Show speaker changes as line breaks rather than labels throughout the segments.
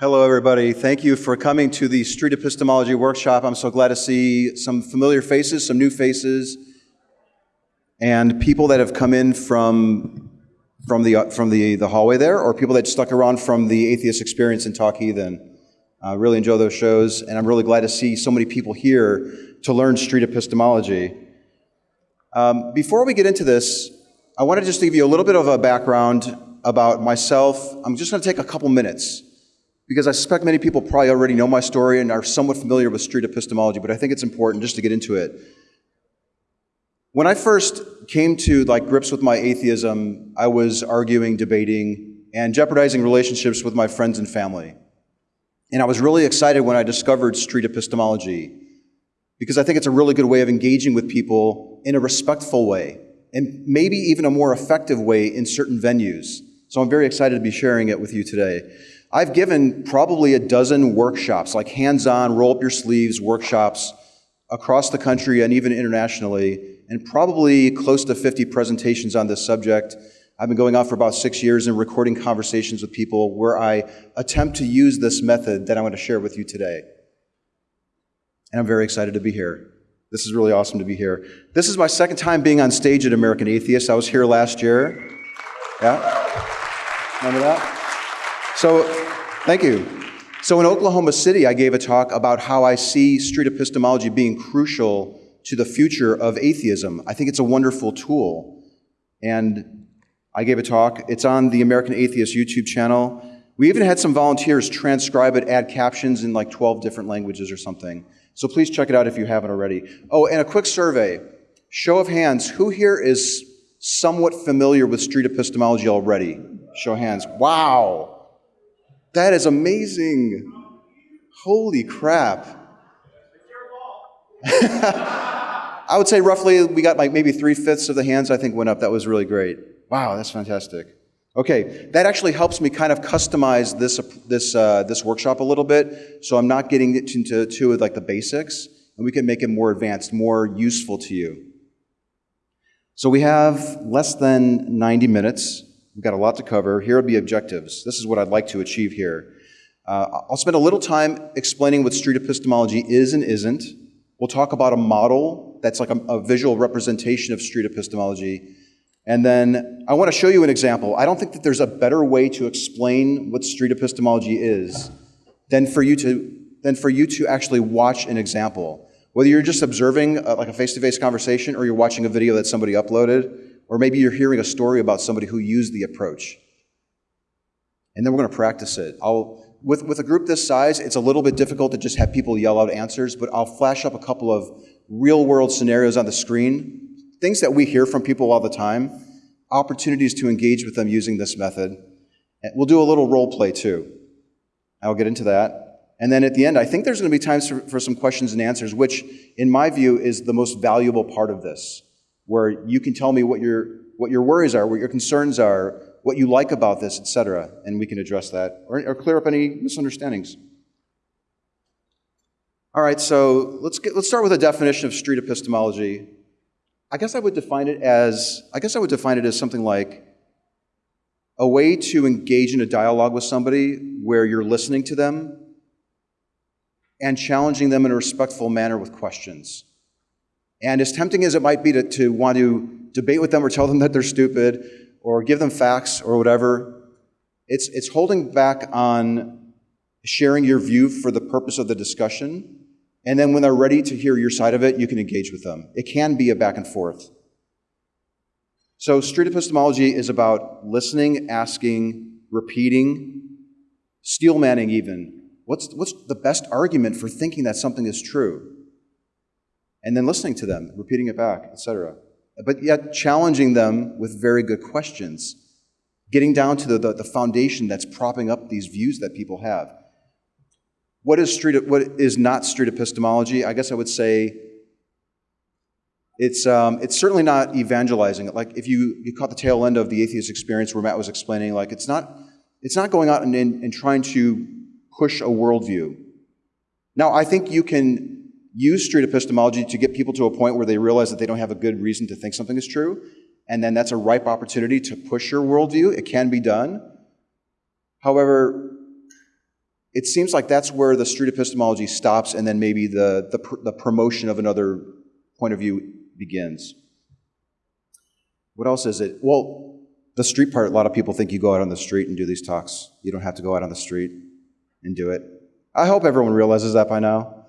Hello, everybody. Thank you for coming to the Street Epistemology Workshop. I'm so glad to see some familiar faces, some new faces, and people that have come in from, from, the, from the, the hallway there, or people that stuck around from the Atheist Experience in Talk Heathen. I really enjoy those shows, and I'm really glad to see so many people here to learn street epistemology. Um, before we get into this, I want to just give you a little bit of a background about myself. I'm just going to take a couple minutes because I suspect many people probably already know my story and are somewhat familiar with street epistemology, but I think it's important just to get into it. When I first came to like grips with my atheism, I was arguing, debating, and jeopardizing relationships with my friends and family. And I was really excited when I discovered street epistemology because I think it's a really good way of engaging with people in a respectful way and maybe even a more effective way in certain venues. So I'm very excited to be sharing it with you today. I've given probably a dozen workshops, like hands on, roll up your sleeves workshops across the country and even internationally, and probably close to 50 presentations on this subject I've been going on for about six years and recording conversations with people where I attempt to use this method that I'm going to share with you today. And I'm very excited to be here. This is really awesome to be here. This is my second time being on stage at American Atheist. I was here last year. Yeah? Remember that? So, thank you. So, in Oklahoma City, I gave a talk about how I see street epistemology being crucial to the future of atheism. I think it's a wonderful tool. And I gave a talk. It's on the American Atheist YouTube channel. We even had some volunteers transcribe it, add captions in like 12 different languages or something. So please check it out if you haven't already. Oh, and a quick survey. Show of hands, who here is somewhat familiar with street epistemology already? Show of hands. Wow. That is amazing. Holy crap. I would say roughly we got like maybe three fifths of the hands I think went up. That was really great. Wow, that's fantastic. Okay, that actually helps me kind of customize this, this, uh, this workshop a little bit, so I'm not getting into to like the basics, and we can make it more advanced, more useful to you. So we have less than 90 minutes. We've got a lot to cover. Here are the objectives. This is what I'd like to achieve here. Uh, I'll spend a little time explaining what street epistemology is and isn't. We'll talk about a model that's like a, a visual representation of street epistemology. And then I want to show you an example. I don't think that there's a better way to explain what street epistemology is than for you to, than for you to actually watch an example. Whether you're just observing a, uh, like a face-to-face conversation or you're watching a video that somebody uploaded, or maybe you're hearing a story about somebody who used the approach. And then we're going to practice it. I'll, with, with a group this size, it's a little bit difficult to just have people yell out answers, but I'll flash up a couple of real world scenarios on the screen things that we hear from people all the time, opportunities to engage with them using this method. And we'll do a little role play too. I'll get into that. And then at the end, I think there's going to be times for, for some questions and answers, which, in my view, is the most valuable part of this, where you can tell me what your, what your worries are, what your concerns are, what you like about this, etc., and we can address that or, or clear up any misunderstandings. All right, so let's, get, let's start with a definition of street epistemology. I guess I would define it as I guess I would define it as something like a way to engage in a dialogue with somebody where you're listening to them and challenging them in a respectful manner with questions. And as tempting as it might be to, to want to debate with them or tell them that they're stupid or give them facts or whatever, it's, it's holding back on sharing your view for the purpose of the discussion and then when they're ready to hear your side of it, you can engage with them. It can be a back and forth. So, street epistemology is about listening, asking, repeating, steel manning even. What's, what's the best argument for thinking that something is true? And then listening to them, repeating it back, etc. But yet challenging them with very good questions, getting down to the, the, the foundation that's propping up these views that people have. What is, street, what is not street epistemology? I guess I would say it's, um, it's certainly not evangelizing. Like if you, you caught the tail end of the atheist experience where Matt was explaining, like it's not, it's not going out and, and, and trying to push a worldview. Now, I think you can use street epistemology to get people to a point where they realize that they don't have a good reason to think something is true, and then that's a ripe opportunity to push your worldview. It can be done. However, it seems like that's where the street epistemology stops and then maybe the, the, pr- the promotion of another point of view begins. What else is it? Well, the street part, a lot of people think you go out on the street and do these talks. You don't have to go out on the street and do it. I hope everyone realizes that by now.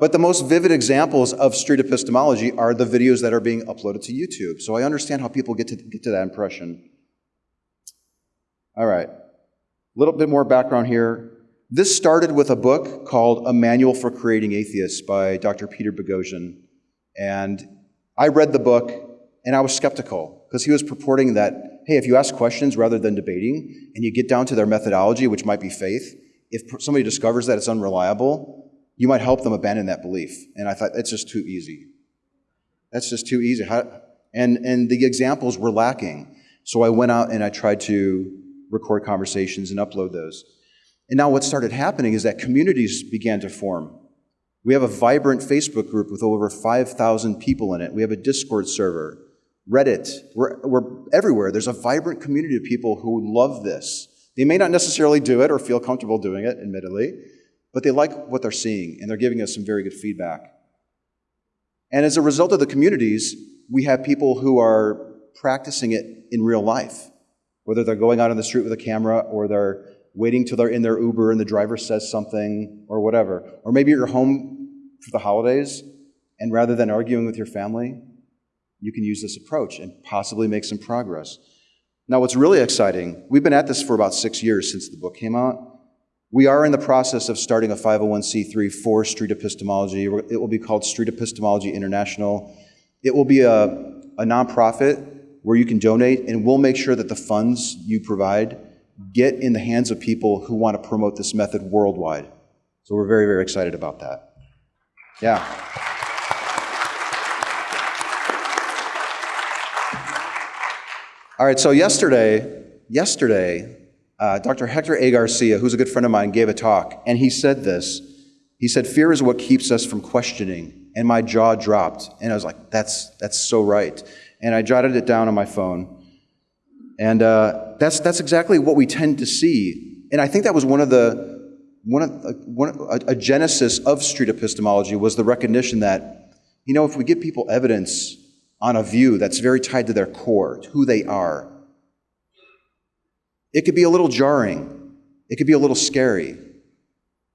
But the most vivid examples of street epistemology are the videos that are being uploaded to YouTube. So I understand how people get to, get to that impression. All right. A little bit more background here. This started with a book called A Manual for Creating Atheists by Dr. Peter Boghossian. And I read the book and I was skeptical because he was purporting that, hey, if you ask questions rather than debating and you get down to their methodology, which might be faith, if somebody discovers that it's unreliable, you might help them abandon that belief. And I thought, that's just too easy. That's just too easy. How, and, and the examples were lacking. So I went out and I tried to record conversations and upload those. And now what started happening is that communities began to form. We have a vibrant Facebook group with over 5,000 people in it. We have a Discord server, Reddit. We're, we're everywhere. There's a vibrant community of people who love this. They may not necessarily do it or feel comfortable doing it, admittedly, but they like what they're seeing and they're giving us some very good feedback. And as a result of the communities, we have people who are practicing it in real life, whether they're going out on the street with a camera or they're waiting till they're in their Uber and the driver says something or whatever. Or maybe you're home for the holidays and rather than arguing with your family, you can use this approach and possibly make some progress. Now, what's really exciting, we've been at this for about six years since the book came out. We are in the process of starting a 501c3 for street epistemology. It will be called Street Epistemology International. It will be a, a nonprofit where you can donate, and we'll make sure that the funds you provide get in the hands of people who want to promote this method worldwide. So we're very, very excited about that. Yeah. All right, so yesterday, yesterday, uh, Dr. Hector A. Garcia, who's a good friend of mine, gave a talk, and he said this. He said, Fear is what keeps us from questioning. And my jaw dropped. And I was like, That's, that's so right. And I jotted it down on my phone. And uh, that's, that's exactly what we tend to see. And I think that was one of the, one of, uh, one, a, a genesis of street epistemology was the recognition that, you know, if we give people evidence on a view that's very tied to their core, to who they are, it could be a little jarring. It could be a little scary.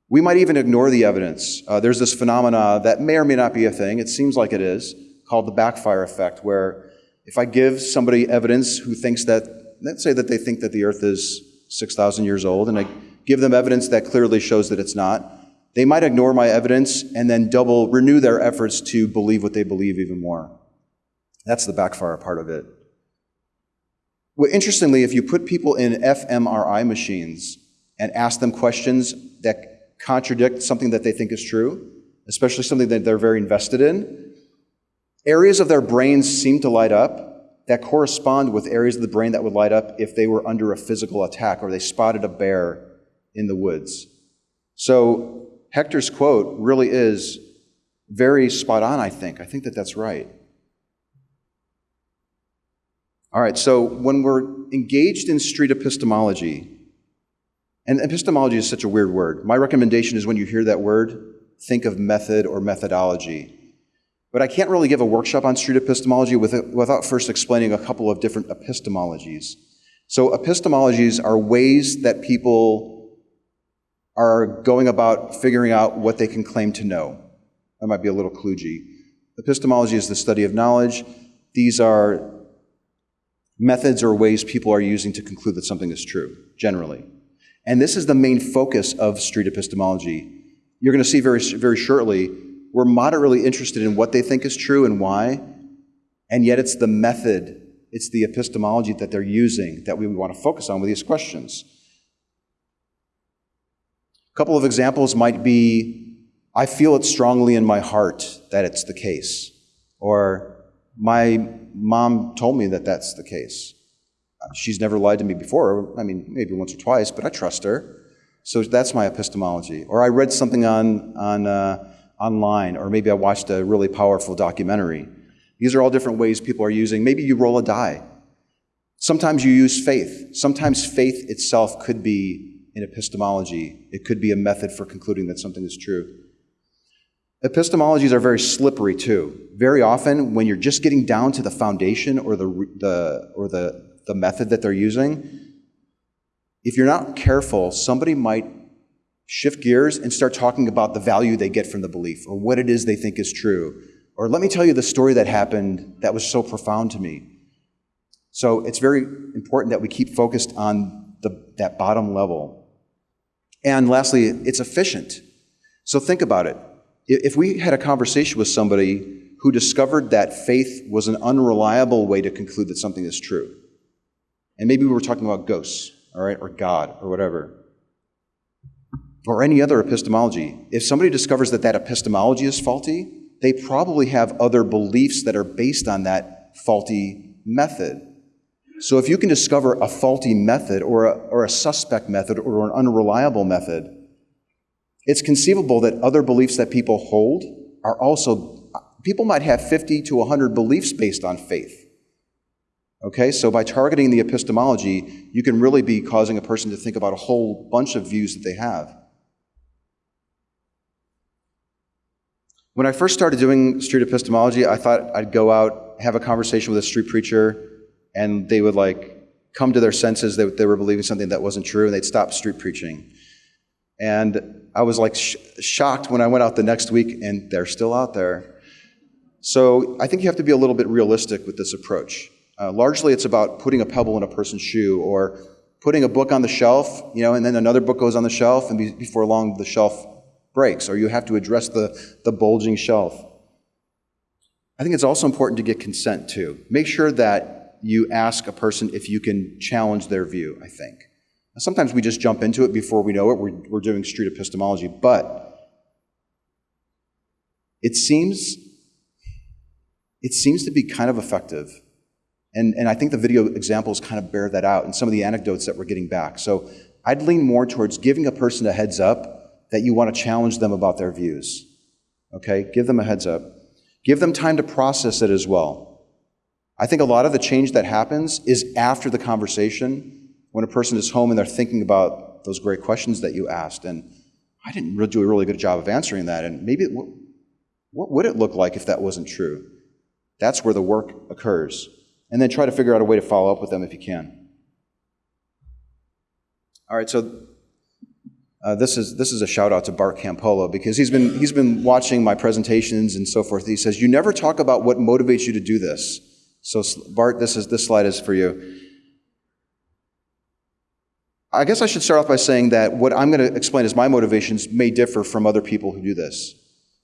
We might even ignore the evidence. Uh, there's this phenomena that may or may not be a thing. It seems like it is, called the backfire effect, where if I give somebody evidence who thinks that, let's say that they think that the earth is 6,000 years old, and I give them evidence that clearly shows that it's not, they might ignore my evidence and then double, renew their efforts to believe what they believe even more. That's the backfire part of it. Well, interestingly, if you put people in fMRI machines and ask them questions that contradict something that they think is true, especially something that they're very invested in, Areas of their brains seem to light up that correspond with areas of the brain that would light up if they were under a physical attack or they spotted a bear in the woods. So Hector's quote really is very spot on, I think. I think that that's right. All right, so when we're engaged in street epistemology, and epistemology is such a weird word. My recommendation is when you hear that word, think of method or methodology. But I can't really give a workshop on street epistemology without first explaining a couple of different epistemologies. So, epistemologies are ways that people are going about figuring out what they can claim to know. That might be a little kludgy. Epistemology is the study of knowledge. These are methods or ways people are using to conclude that something is true, generally. And this is the main focus of street epistemology. You're going to see very, very shortly we're moderately interested in what they think is true and why, and yet it's the method, it's the epistemology that they're using that we want to focus on with these questions. A couple of examples might be I feel it strongly in my heart that it's the case, or my mom told me that that's the case. She's never lied to me before. I mean, maybe once or twice, but I trust her. So that's my epistemology. Or I read something on, on uh, online, or maybe I watched a really powerful documentary. These are all different ways people are using. Maybe you roll a die. Sometimes you use faith. Sometimes faith itself could be an epistemology. It could be a method for concluding that something is true. Epistemologies are very slippery too. Very often, when you're just getting down to the foundation or the, the, or the, the method that they're using, if you're not careful, somebody might shift gears and start talking about the value they get from the belief or what it is they think is true. Or let me tell you the story that happened that was so profound to me. So it's very important that we keep focused on the, that bottom level. And lastly, it's efficient. So think about it. If we had a conversation with somebody who discovered that faith was an unreliable way to conclude that something is true, and maybe we were talking about ghosts, all right, or God, or whatever, or any other epistemology, if somebody discovers that that epistemology is faulty, they probably have other beliefs that are based on that faulty method. So if you can discover a faulty method or a, or a suspect method or an unreliable method, it's conceivable that other beliefs that people hold are also, people might have 50 to 100 beliefs based on faith. Okay, so by targeting the epistemology, you can really be causing a person to think about a whole bunch of views that they have. When I first started doing street epistemology, I thought I'd go out, have a conversation with a street preacher, and they would like come to their senses that they were believing something that wasn't true, and they'd stop street preaching. And I was like sh- shocked when I went out the next week, and they're still out there. So I think you have to be a little bit realistic with this approach. Uh, largely, it's about putting a pebble in a person's shoe or putting a book on the shelf, you know, and then another book goes on the shelf, and be, before long, the shelf breaks, or you have to address the, the bulging shelf. I think it's also important to get consent too. Make sure that you ask a person if you can challenge their view, I think. Sometimes we just jump into it before we know it. We're, we're doing street epistemology, but it seems it seems to be kind of effective and, and I think the video examples kind of bear that out and some of the anecdotes that we're getting back. So I'd lean more towards giving a person a heads up that you want to challenge them about their views. Okay? Give them a heads up. Give them time to process it as well. I think a lot of the change that happens is after the conversation when a person is home and they're thinking about those great questions that you asked. And I didn't really do a really good job of answering that. And maybe, what, what would it look like if that wasn't true? That's where the work occurs and then try to figure out a way to follow up with them if you can. All right, so uh, this is this is a shout out to Bart Campolo because he's been he's been watching my presentations and so forth. He says you never talk about what motivates you to do this. So Bart, this is this slide is for you. I guess I should start off by saying that what I'm going to explain as my motivations may differ from other people who do this.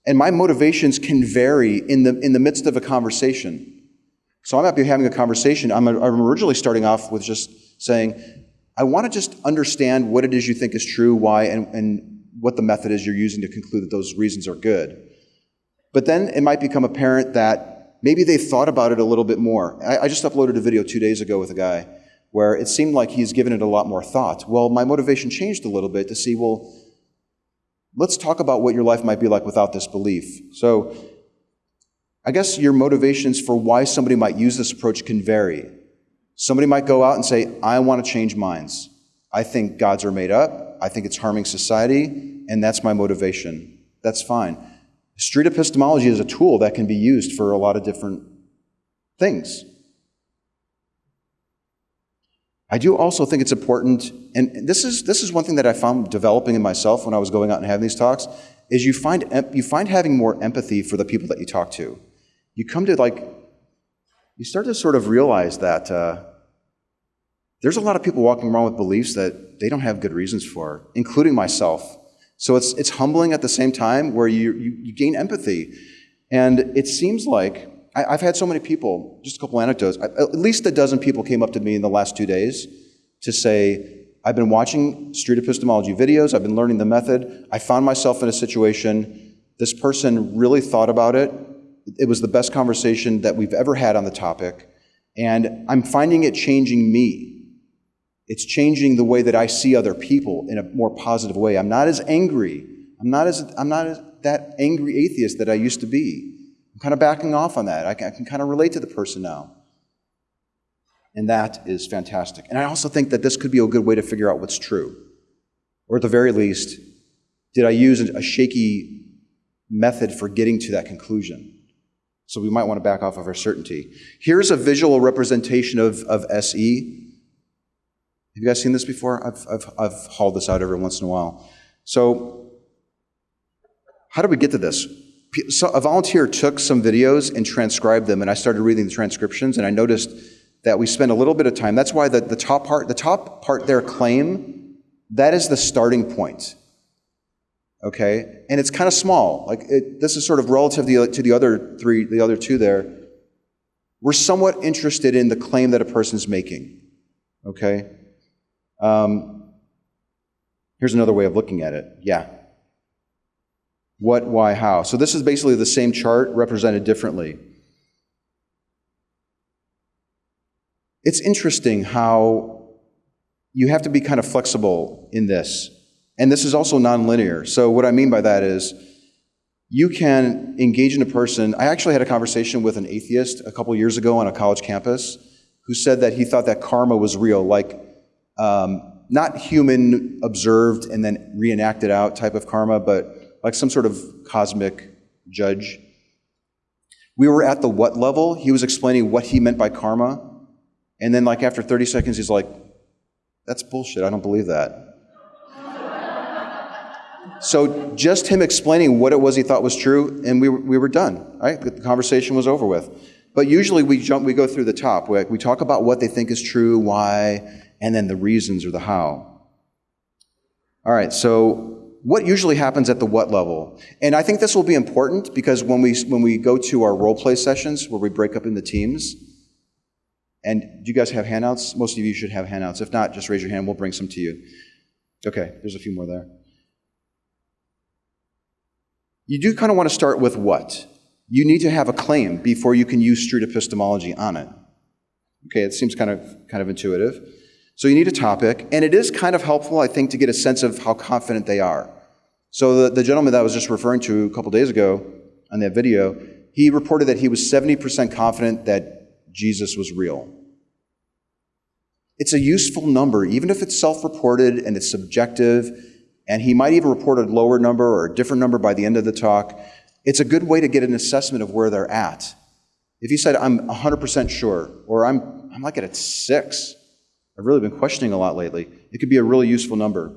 And my motivations can vary in the, in the midst of a conversation. So I might be having a conversation. I'm, I'm originally starting off with just saying, I want to just understand what it is you think is true, why, and, and what the method is you're using to conclude that those reasons are good. But then it might become apparent that maybe they've thought about it a little bit more. I, I just uploaded a video two days ago with a guy where it seemed like he's given it a lot more thought. Well, my motivation changed a little bit to see, well, let's talk about what your life might be like without this belief. So I guess your motivations for why somebody might use this approach can vary. Somebody might go out and say, I want to change minds. I think gods are made up. I think it's harming society, and that's my motivation. That's fine. Street epistemology is a tool that can be used for a lot of different things. I do also think it's important, and this is, this is one thing that I found developing in myself when I was going out and having these talks, is you find, you find having more empathy for the people that you talk to you come to like, you start to sort of realize that uh, there's a lot of people walking around with beliefs that they don't have good reasons for, including myself. So it's, it's humbling at the same time where you, you, you gain empathy. And it seems like I, have had so many people, just a couple anecdotes, at least a dozen people came up to me in the last two days to say, I've been watching street epistemology videos, I've been learning the method, I found myself in a situation, this person really thought about it, it was the best conversation that we've ever had on the topic, and I'm finding it changing me. It's changing the way that I see other people in a more positive way. I'm not as angry. I'm not as I'm not as that angry atheist that I used to be. Kind of backing off on that. I can, I can kind of relate to the person now. And that is fantastic. And I also think that this could be a good way to figure out what's true. Or at the very least, did I use a shaky method for getting to that conclusion? So we might want to back off of our certainty. Here's a visual representation of, of SE. Have you guys seen this before? I've, I've, I've hauled this out every once in a while. So, how did we get to this? So a volunteer took some videos and transcribed them, and I started reading the transcriptions, and I noticed that we spent a little bit of time. That's why the, the top part, the top part there, claim, that is the starting point. Okay? And it's kind of small. Like it, this is sort of relative to the, to the other three, the other two there. We're somewhat interested in the claim that a person's making. Okay? Um, here's another way of looking at it. Yeah. What, why, how. So this is basically the same chart represented differently. It's interesting how you have to be kind of flexible in this. And this is also nonlinear. So, what I mean by that is you can engage in a person. I actually had a conversation with an atheist a couple years ago on a college campus who said that he thought that karma was real, like um, not human observed and then reenacted out type of karma, but like some sort of cosmic judge. We were at the what level. He was explaining what he meant by karma. And then, like, after 30 seconds, he's like, that's bullshit. I don't believe that. so, just him explaining what it was he thought was true, and we, we were done, right? The conversation was over with. But usually we jump, we go through the top. We, we talk about what they think is true, why, and then the reasons or the how. All right, so what usually happens at the what level? And I think this will be important because when we, when we go to our role play sessions where we break up into teams, and do you guys have handouts? Most of you should have handouts. If not, just raise your hand. We'll bring some to you. Okay, there's a few more there. You do kind of want to start with what? You need to have a claim before you can use street epistemology on it. Okay, it seems kind of kind of intuitive. So you need a topic, and it is kind of helpful, I think, to get a sense of how confident they are. So the, the gentleman that I was just referring to a couple days ago on that video, he reported that he was 70% confident that Jesus was real. It's a useful number, even if it's self reported and it's subjective, and he might even report a lower number or a different number by the end of the talk. It's a good way to get an assessment of where they're at. If you said, I'm 100% sure, or I'm, I'm like at a six, I've really been questioning a lot lately, it could be a really useful number.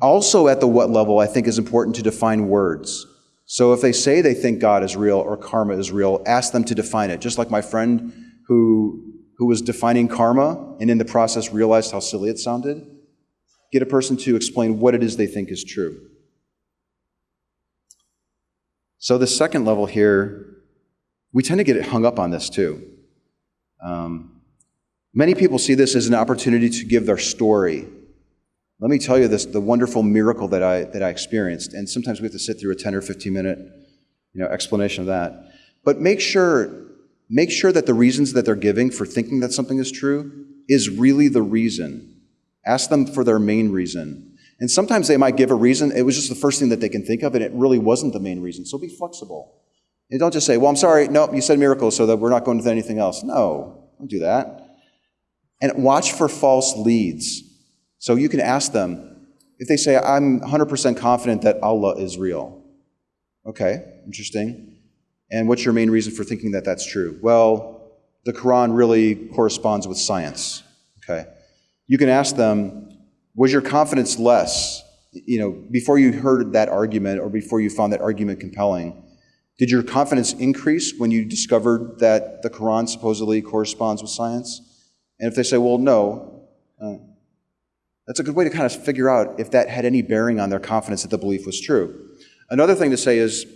Also, at the what level, I think is important to define words. So if they say they think God is real or karma is real, ask them to define it. Just like my friend who, who was defining karma and in the process realized how silly it sounded. Get a person to explain what it is they think is true. So, the second level here, we tend to get hung up on this too. Um, many people see this as an opportunity to give their story. Let me tell you this the wonderful miracle that I, that I experienced. And sometimes we have to sit through a 10 or 15 minute you know, explanation of that. But make sure make sure that the reasons that they're giving for thinking that something is true is really the reason. Ask them for their main reason. And sometimes they might give a reason, it was just the first thing that they can think of, and it really wasn't the main reason. So be flexible. And don't just say, well, I'm sorry, no, you said miracle, so that we're not going with anything else. No, don't do that. And watch for false leads. So you can ask them, if they say, I'm 100% confident that Allah is real. Okay, interesting. And what's your main reason for thinking that that's true? Well, the Quran really corresponds with science. Okay. You can ask them, was your confidence less, you know, before you heard that argument or before you found that argument compelling? Did your confidence increase when you discovered that the Quran supposedly corresponds with science? And if they say, well, no, uh, that's a good way to kind of figure out if that had any bearing on their confidence that the belief was true. Another thing to say is,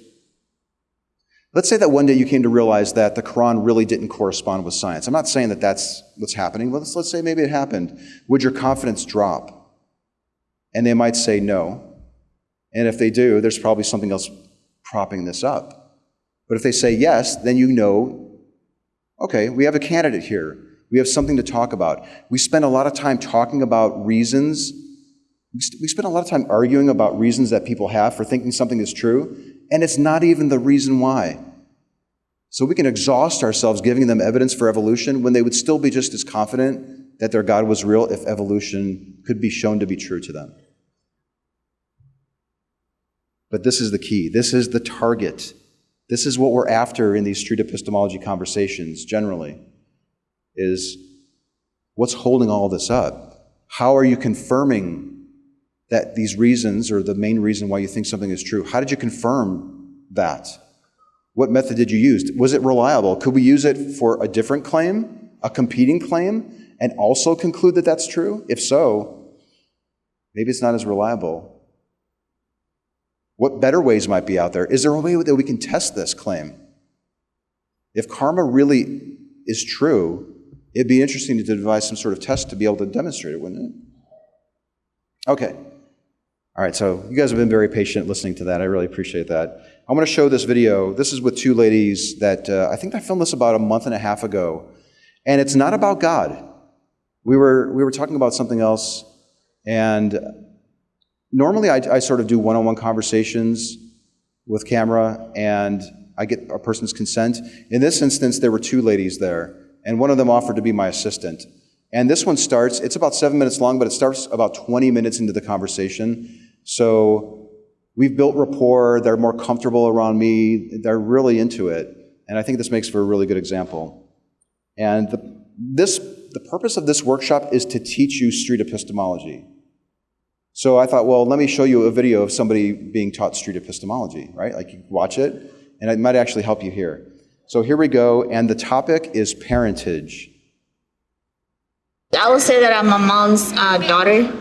Let's say that one day you came to realize that the Quran really didn't correspond with science. I'm not saying that that's what's happening. Let's, let's say maybe it happened. Would your confidence drop? And they might say no. And if they do, there's probably something else propping this up. But if they say yes, then you know, okay, we have a candidate here. We have something to talk about. We spend a lot of time talking about reasons. We spend a lot of time arguing about reasons that people have for thinking something is true and it's not even the reason why. So we can exhaust ourselves giving them evidence for evolution when they would still be just as confident that their God was real if evolution could be shown to be true to them. But this is the key. This is the target. This is what we're after in these street epistemology conversations generally is what's holding all this up? How are you confirming that these reasons or the main reason why you think something is true? How did you confirm that? What method did you use? Was it reliable? Could we use it for a different claim, a competing claim, and also conclude that that's true? If so, maybe it's not as reliable. What better ways might be out there? Is there a way that we can test this claim? If karma really is true, it'd be interesting to devise some sort of test to be able to demonstrate it, wouldn't it? Okay. All right, so you guys have been very patient listening to that. I really appreciate that. I'm going to show this video. This is with two ladies that uh, I think I filmed this about a month and a half ago. And it's not about God. We were, we were talking about something else, and normally I, I sort of do one on one conversations with camera, and I get a person's consent. In this instance, there were two ladies there, and one of them offered to be my assistant. And this one starts, it's about seven minutes long, but it starts about 20 minutes into the conversation. So we've built rapport, they're more comfortable around me, they're really into it. And I think this makes for a really good example. And the, this, the purpose of this workshop is to teach you street epistemology. So I thought, well, let me show you a video of somebody being taught street epistemology, right? Like you watch it, and it might actually help you here. So here we go, and the topic is parentage.
I would say that I'm a mom's uh, daughter.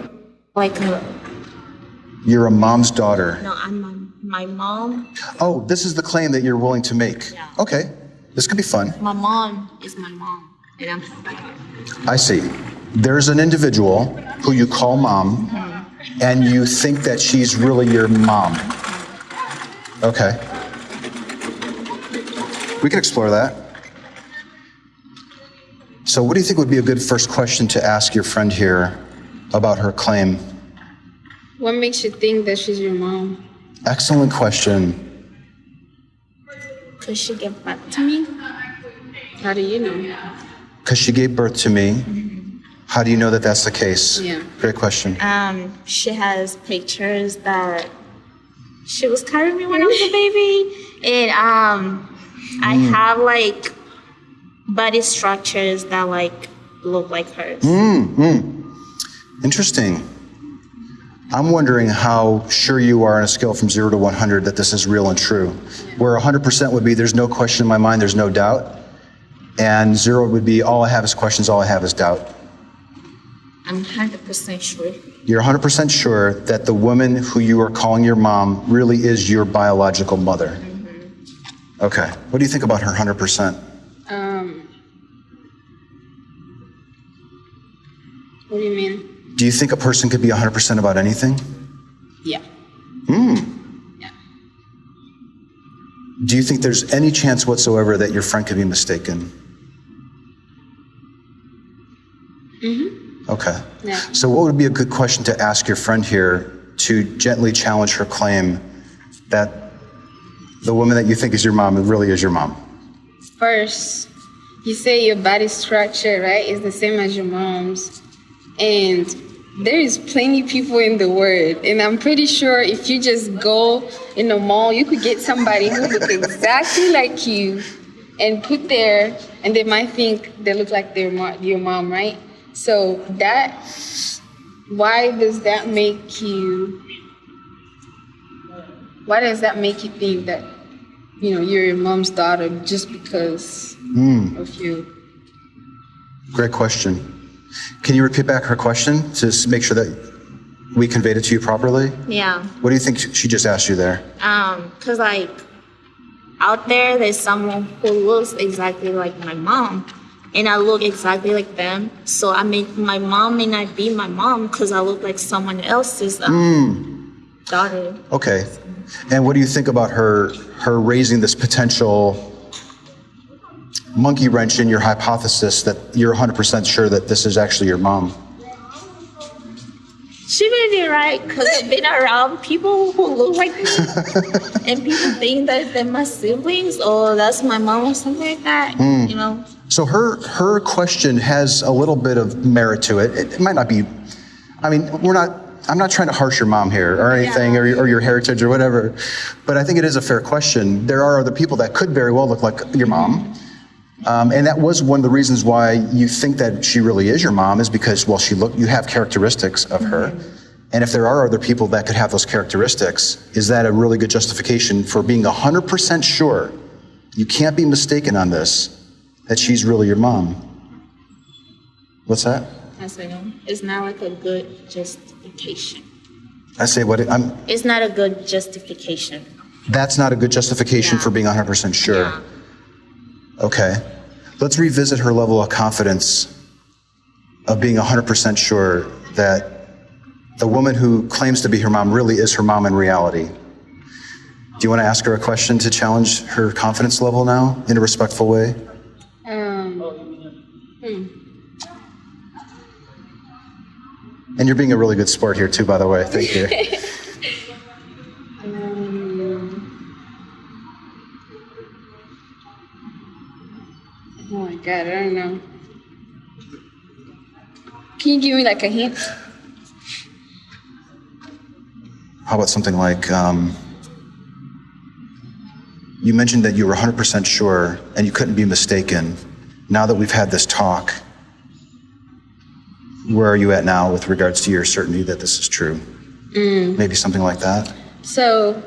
Like, uh,
You're a mom's daughter.
no, I'm my, my mom.
Oh, this is the claim that you're willing to make.
Yeah.
Okay, this could be fun.
My mom is my mom, and I'm daughter.
I see. There's an individual who you call mom, and you think that she's really your mom. Okay. We can explore that. So, what do you think would be a good first question to ask your friend here about her claim?
What makes you think that she's your mom?
Excellent question.
Could she give birth to me?
How do you know?
Because she gave birth to me. How do you know that that's the case?
Yeah.
Great question.
Um, she has pictures that she was carrying me when I was a baby, and um, I mm. have like body structures that like look like hers. Mm, mm.
Interesting. I'm wondering how sure you are on a scale from 0 to 100 that this is real and true. Where 100% would be there's no question in my mind, there's no doubt. And 0 would be all I have is questions, all I have is doubt.
I'm hundred percent sure.
You're 100% sure that the woman who you are calling your mom really is your biological mother. Okay. What do you think about her 100%?
Um, what do you mean?
Do you think a person could be 100% about anything?
Yeah.
Do you think there's any chance whatsoever that your friend could be mistaken? Mm-hmm. Okay.
Yeah.
So, what would be a good question to ask your friend here to gently challenge her claim that the woman that you think is your mom really is your mom?
First, you say your body structure, right, is the same as your mom's. And there is plenty people in the world. And I'm pretty sure if you just go in the mall, you could get somebody who looks exactly like you and put there, and they might think they look like their mo- your mom, right? So that, why does that make you, why does that make you think that, you know, you're your mom's daughter just because of you?
Great question. Can you repeat back her question to make sure that we conveyed it to you properly?
Yeah.
What do you think she just asked you there?
Um, cause like out there, there's someone who looks exactly like my mom, and I look exactly like them. So I mean, my mom may not be my mom because I look like someone else's um, daughter.
Okay. And what do you think about her her raising this potential monkey wrench in your hypothesis that you're 100% sure that this is actually your mom?
She may be right because I've been around people who look like me, and people think that they're my siblings or that's my mom or something like that. Hmm. You know.
So her her question has a little bit of merit to it. It, it might not be I mean, we're not I'm not trying to harsh your mom here or anything, or, or your heritage or whatever, but I think it is a fair question. There are other people that could very well look like your mom. Um, and that was one of the reasons why you think that she really is your mom, is because, well, she look, you have characteristics of her. And if there are other people that could have those characteristics, is that a really good justification for being 100% sure, you can't be mistaken on this, that she's really your mom? What's that?
I say. It's not like a good justification.
I say what, I'm,
It's not a good justification.
that's not a good justification
Yeah.
for being 100% sure.
Yeah.
Okay. Let's revisit her level of confidence of being 100% sure that the woman who claims to be her mom really is her mom in reality. Do you want to ask her a question to challenge her confidence level now in a respectful way?
Um,
And you're being a really good sport here, too, by the way. Thank you.
oh my god, I don't know. Can you give me like a hint?
How about something like um, you mentioned that you were 100% sure and you couldn't be mistaken. Now that we've had this talk, where are you at now with regards to your certainty that this is true? Mm. Maybe something like that?
So,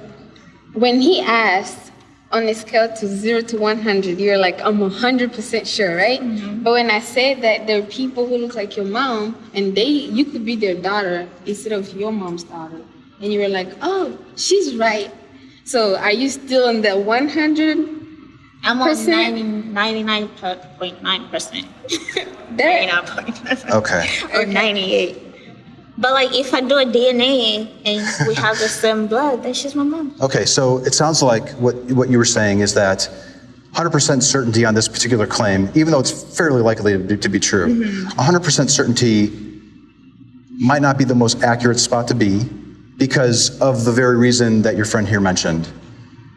when he asked on a scale to zero to 100, you're like, I'm 100% sure, right? Mm-hmm. But when I said that there are people who look like your mom and they, you could be their daughter instead of your mom's daughter, and you were like, oh, she's right. So, are you still in the 100?
I'm on
Percent?
90, 99.9%.
There,
99.9%.
Okay.
or 98. But like if I do a DNA and we have the same blood, then she's my mom.
Okay, so it sounds like what, what you were saying is that 100% certainty on this particular claim, even though it's fairly likely to be, to be true, mm-hmm. 100% certainty might not be the most accurate spot to be because of the very reason that your friend here mentioned.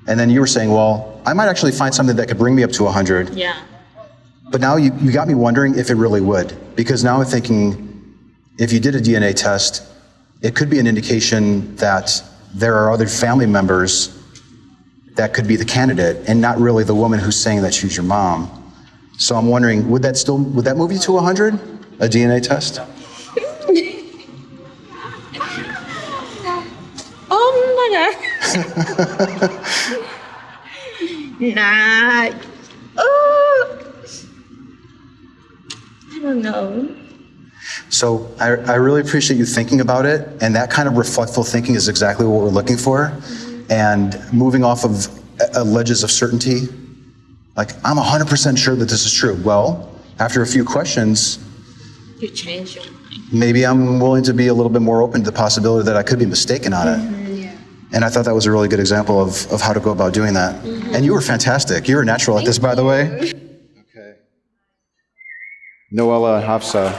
And then you were saying, well, I might actually find something that could bring me up to 100,
Yeah.
but now you, you got me wondering if it really would. Because now I'm thinking, if you did a DNA test, it could be an indication that there are other family members that could be the candidate and not really the woman who's saying that she's your mom. So I'm wondering, would that still, would that move you to 100? A DNA test?
Oh my god. nah. Oh. I don't know.
So I, I really appreciate you thinking about it, and that kind of reflectful thinking is exactly what we're looking for. And moving off of uh, ledges of certainty, like I'm 100% sure that this is true. Well, after a few questions,
You change your mind.
maybe I'm willing to be a little bit more open to the possibility that I could be mistaken on it. And I thought that was a really good example of, of how to go about doing that. Mm-hmm. And you were fantastic. You were natural at this, by the way.
Okay. Noella Hafsa.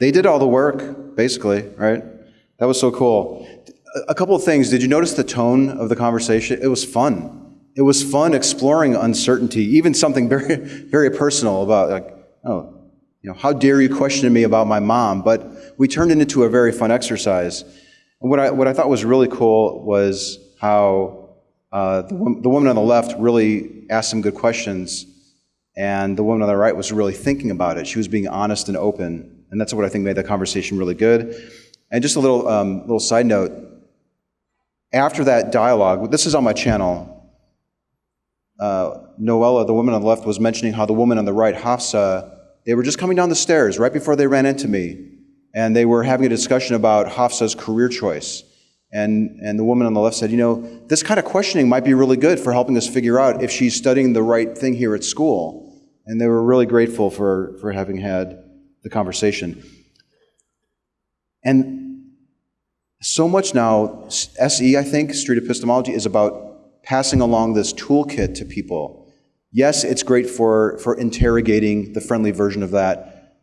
They did all the work, basically, right? That was so cool. A- A couple of things. Did you notice the tone of the conversation? It was fun. It was fun exploring uncertainty, even something very, very personal about, like, oh, you know, how dare you question me about my mom? But we turned it into a very fun exercise. And what I, what I thought was really cool was how uh, the, the woman on the left really asked some good questions, and the woman on the right was really thinking about it. She was being honest and open, and that's what I think made the conversation really good. And just a little, um, little side note after that dialogue, this is on my channel. Uh, Noella, the woman on the left, was mentioning how the woman on the right, Hafsa, they were just coming down the stairs right before they ran into me, and they were having a discussion about Hafsa's career choice. And, and the woman on the left said, You know, this kind of questioning might be really good for helping us figure out if she's studying the right thing here at school. And they were really grateful for, for having had the conversation. And so much now, SE, I think, street epistemology, is about passing along this toolkit to people. Yes, it's great for, for interrogating the friendly version of that,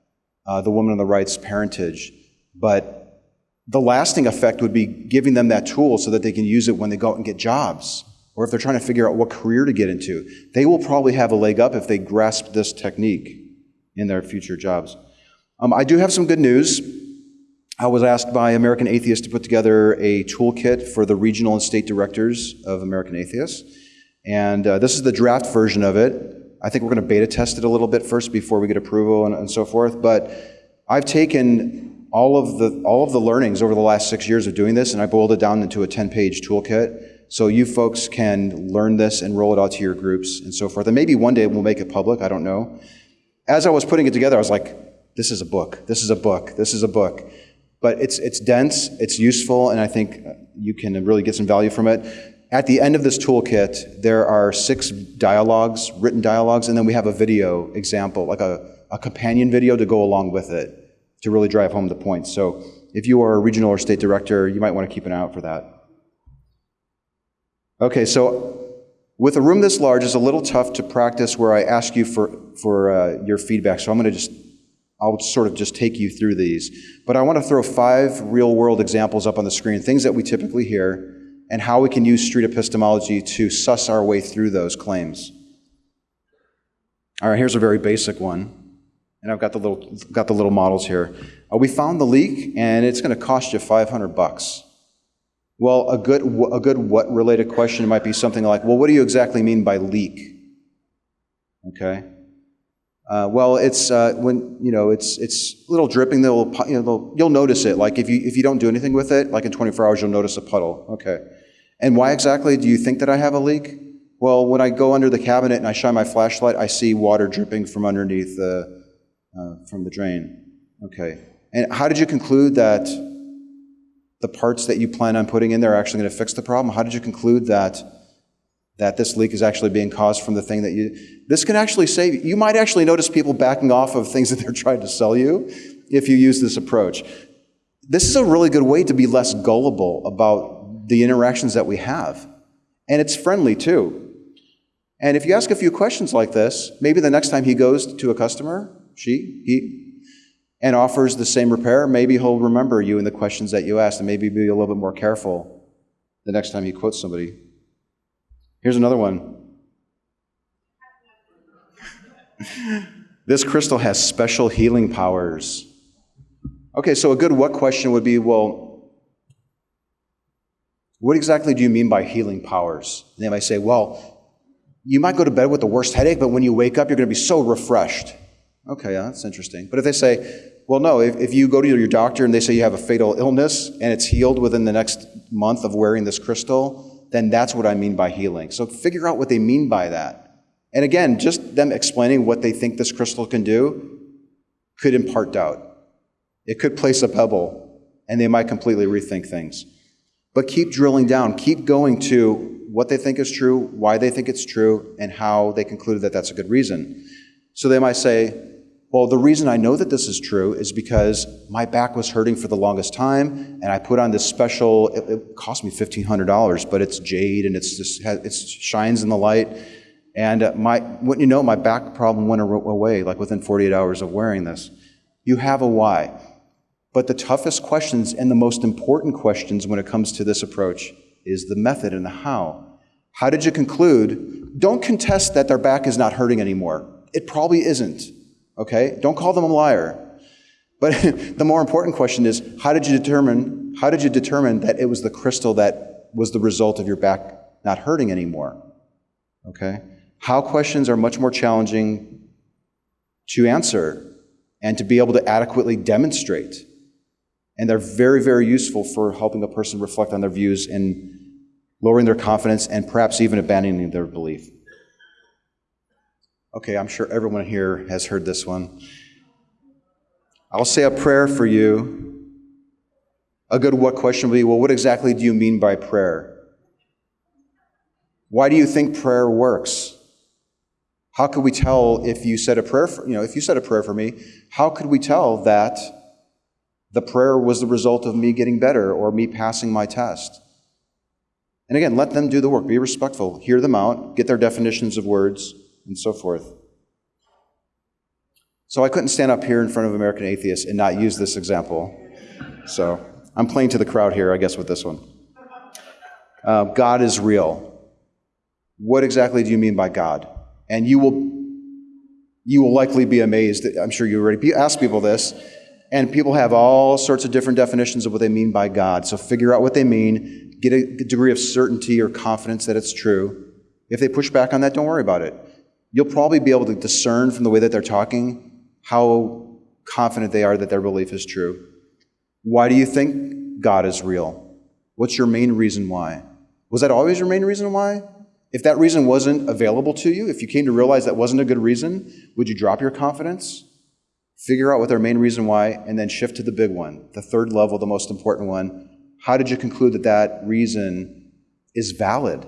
uh, the woman on the right's parentage, but the lasting effect would be giving them that tool so that they can use it when they go out and get jobs, or if they're trying to figure out what career to get into. They will probably have a leg up if they grasp this technique.
in their future jobs. Um, I do have some good news. I was asked by American Atheists to put together a toolkit for the regional and state directors of American Atheists. And uh, this is the draft version of it. I think we're going to beta test it a little bit first before we get approval and, and so forth. But I've taken all of the all of the learnings over the last six years of doing this, and I boiled it down into a 10-page toolkit. So you folks can learn this and roll it out to your groups and so forth. And maybe one day we'll make it public. I don't know. As I was putting it together, I was like, "This is a book. This is a book. This is a book." But it's it's dense. It's useful, and I think you can really get some value from it. At the end of this toolkit, there are six dialogues, written dialogues, and then we have a video example, like a, a companion video to go along with it to really drive home the point. So if you are a regional or state director, you might want to keep an eye out for that. Okay, so with a room this large, it's a little tough to practice where I ask you for, for uh, your feedback. So I'm going to just, I'll sort of just take you through these. But I want to throw five real world examples up on the screen, things that we typically hear and how we can use street epistemology to suss our way through those claims. All right, here's a very basic one. And I've got the little, got the little models here. Uh, we found the leak, and it's going to cost you 500 bucks. Well, a good, a good what related question might be something like, well, what do you exactly mean by leak? Okay. Uh, well, it's uh, when you know it's it's a little dripping. They'll you know you'll notice it. Like if you if you don't do anything with it, like in 24 hours, you'll notice a puddle. Okay. And why exactly do you think that I have a leak? Well, when I go under the cabinet and I shine my flashlight, I see water dripping from underneath the, uh, from the drain. Okay. And how did you conclude that the parts that you plan on putting in there are actually going to fix the problem? How did you conclude that that this leak is actually being caused from the thing that you this can actually save you. you might actually notice people backing off of things that they're trying to sell you if you use this approach this is a really good way to be less gullible about the interactions that we have. And it's friendly too. And if you ask a few questions like this, maybe the next time he goes to a customer, she, he, and offers the same repair, maybe he'll remember you and the questions that you asked and maybe be a little bit more careful the next time he quotes somebody. Here's another one. this crystal has special healing powers. Okay, so a good what question would be well, what exactly do you mean by healing powers? And they might say, Well, you might go to bed with the worst headache, but when you wake up, you're going to be so refreshed. Okay, yeah, that's interesting. But if they say, well, no, if, if you go to your doctor and they say you have a fatal illness and it's healed within the next month of wearing this crystal, then that's what I mean by healing. So figure out what they mean by that. And again, just them explaining what they think this crystal can do could impart doubt. It could place a pebble, and they might completely rethink things. But keep drilling down, keep going to what they think is true, why they think it's true, and how they concluded that that's a good reason. So they might say, well, the reason I know that this is true is because my back was hurting for the longest time, and I put on this special. It, it cost me fifteen hundred dollars, but it's jade and it's just it shines in the light. And uh, my, wouldn't you know, my back problem went away like within 48 hours of wearing this. You have a why. But the toughest questions and the most important questions when it comes to this approach is the method and the how. How did you conclude? Don't contest that their back is not hurting anymore. It probably isn't. Okay? Don't call them a liar. But the more important question is how did you determine how did you determine that it was the crystal that was the result of your back not hurting anymore? Okay? How questions are much more challenging to answer and to be able to adequately demonstrate and they're very, very useful for helping a person reflect on their views and lowering their confidence and perhaps even abandoning their belief. Okay, I'm sure everyone here has heard this one. I'll say a prayer for you. A good what question will be well, what exactly do you mean by prayer? Why do you think prayer works? How could we tell if you said a prayer for, you know, if you said a prayer for me, how could we tell that the prayer was the result of me getting better or me passing my test. And again, let them do the work. Be respectful. Hear them out, get their definitions of words, and so forth. So I couldn't stand up here in front of American atheists and not use this example. So I'm playing to the crowd here, I guess, with this one. Uh, God is real. What exactly do you mean by God? And you will you will likely be amazed. I'm sure you already asked people this, and people have all sorts of different definitions of what they mean by God. So figure out what they mean, get a degree of certainty or confidence that it's true. If they push back on that, don't worry about it. You'll probably be able to discern from the way that they're talking how confident they are that their belief is true. Why do you think God is real? What's your main reason why? Was that always your main reason why? If that reason wasn't available to you, if you came to realize that wasn't a good reason, would you drop your confidence? Figure out what their main reason why, and then shift to the big one, the third level, the most important one. How did you conclude that that reason is valid?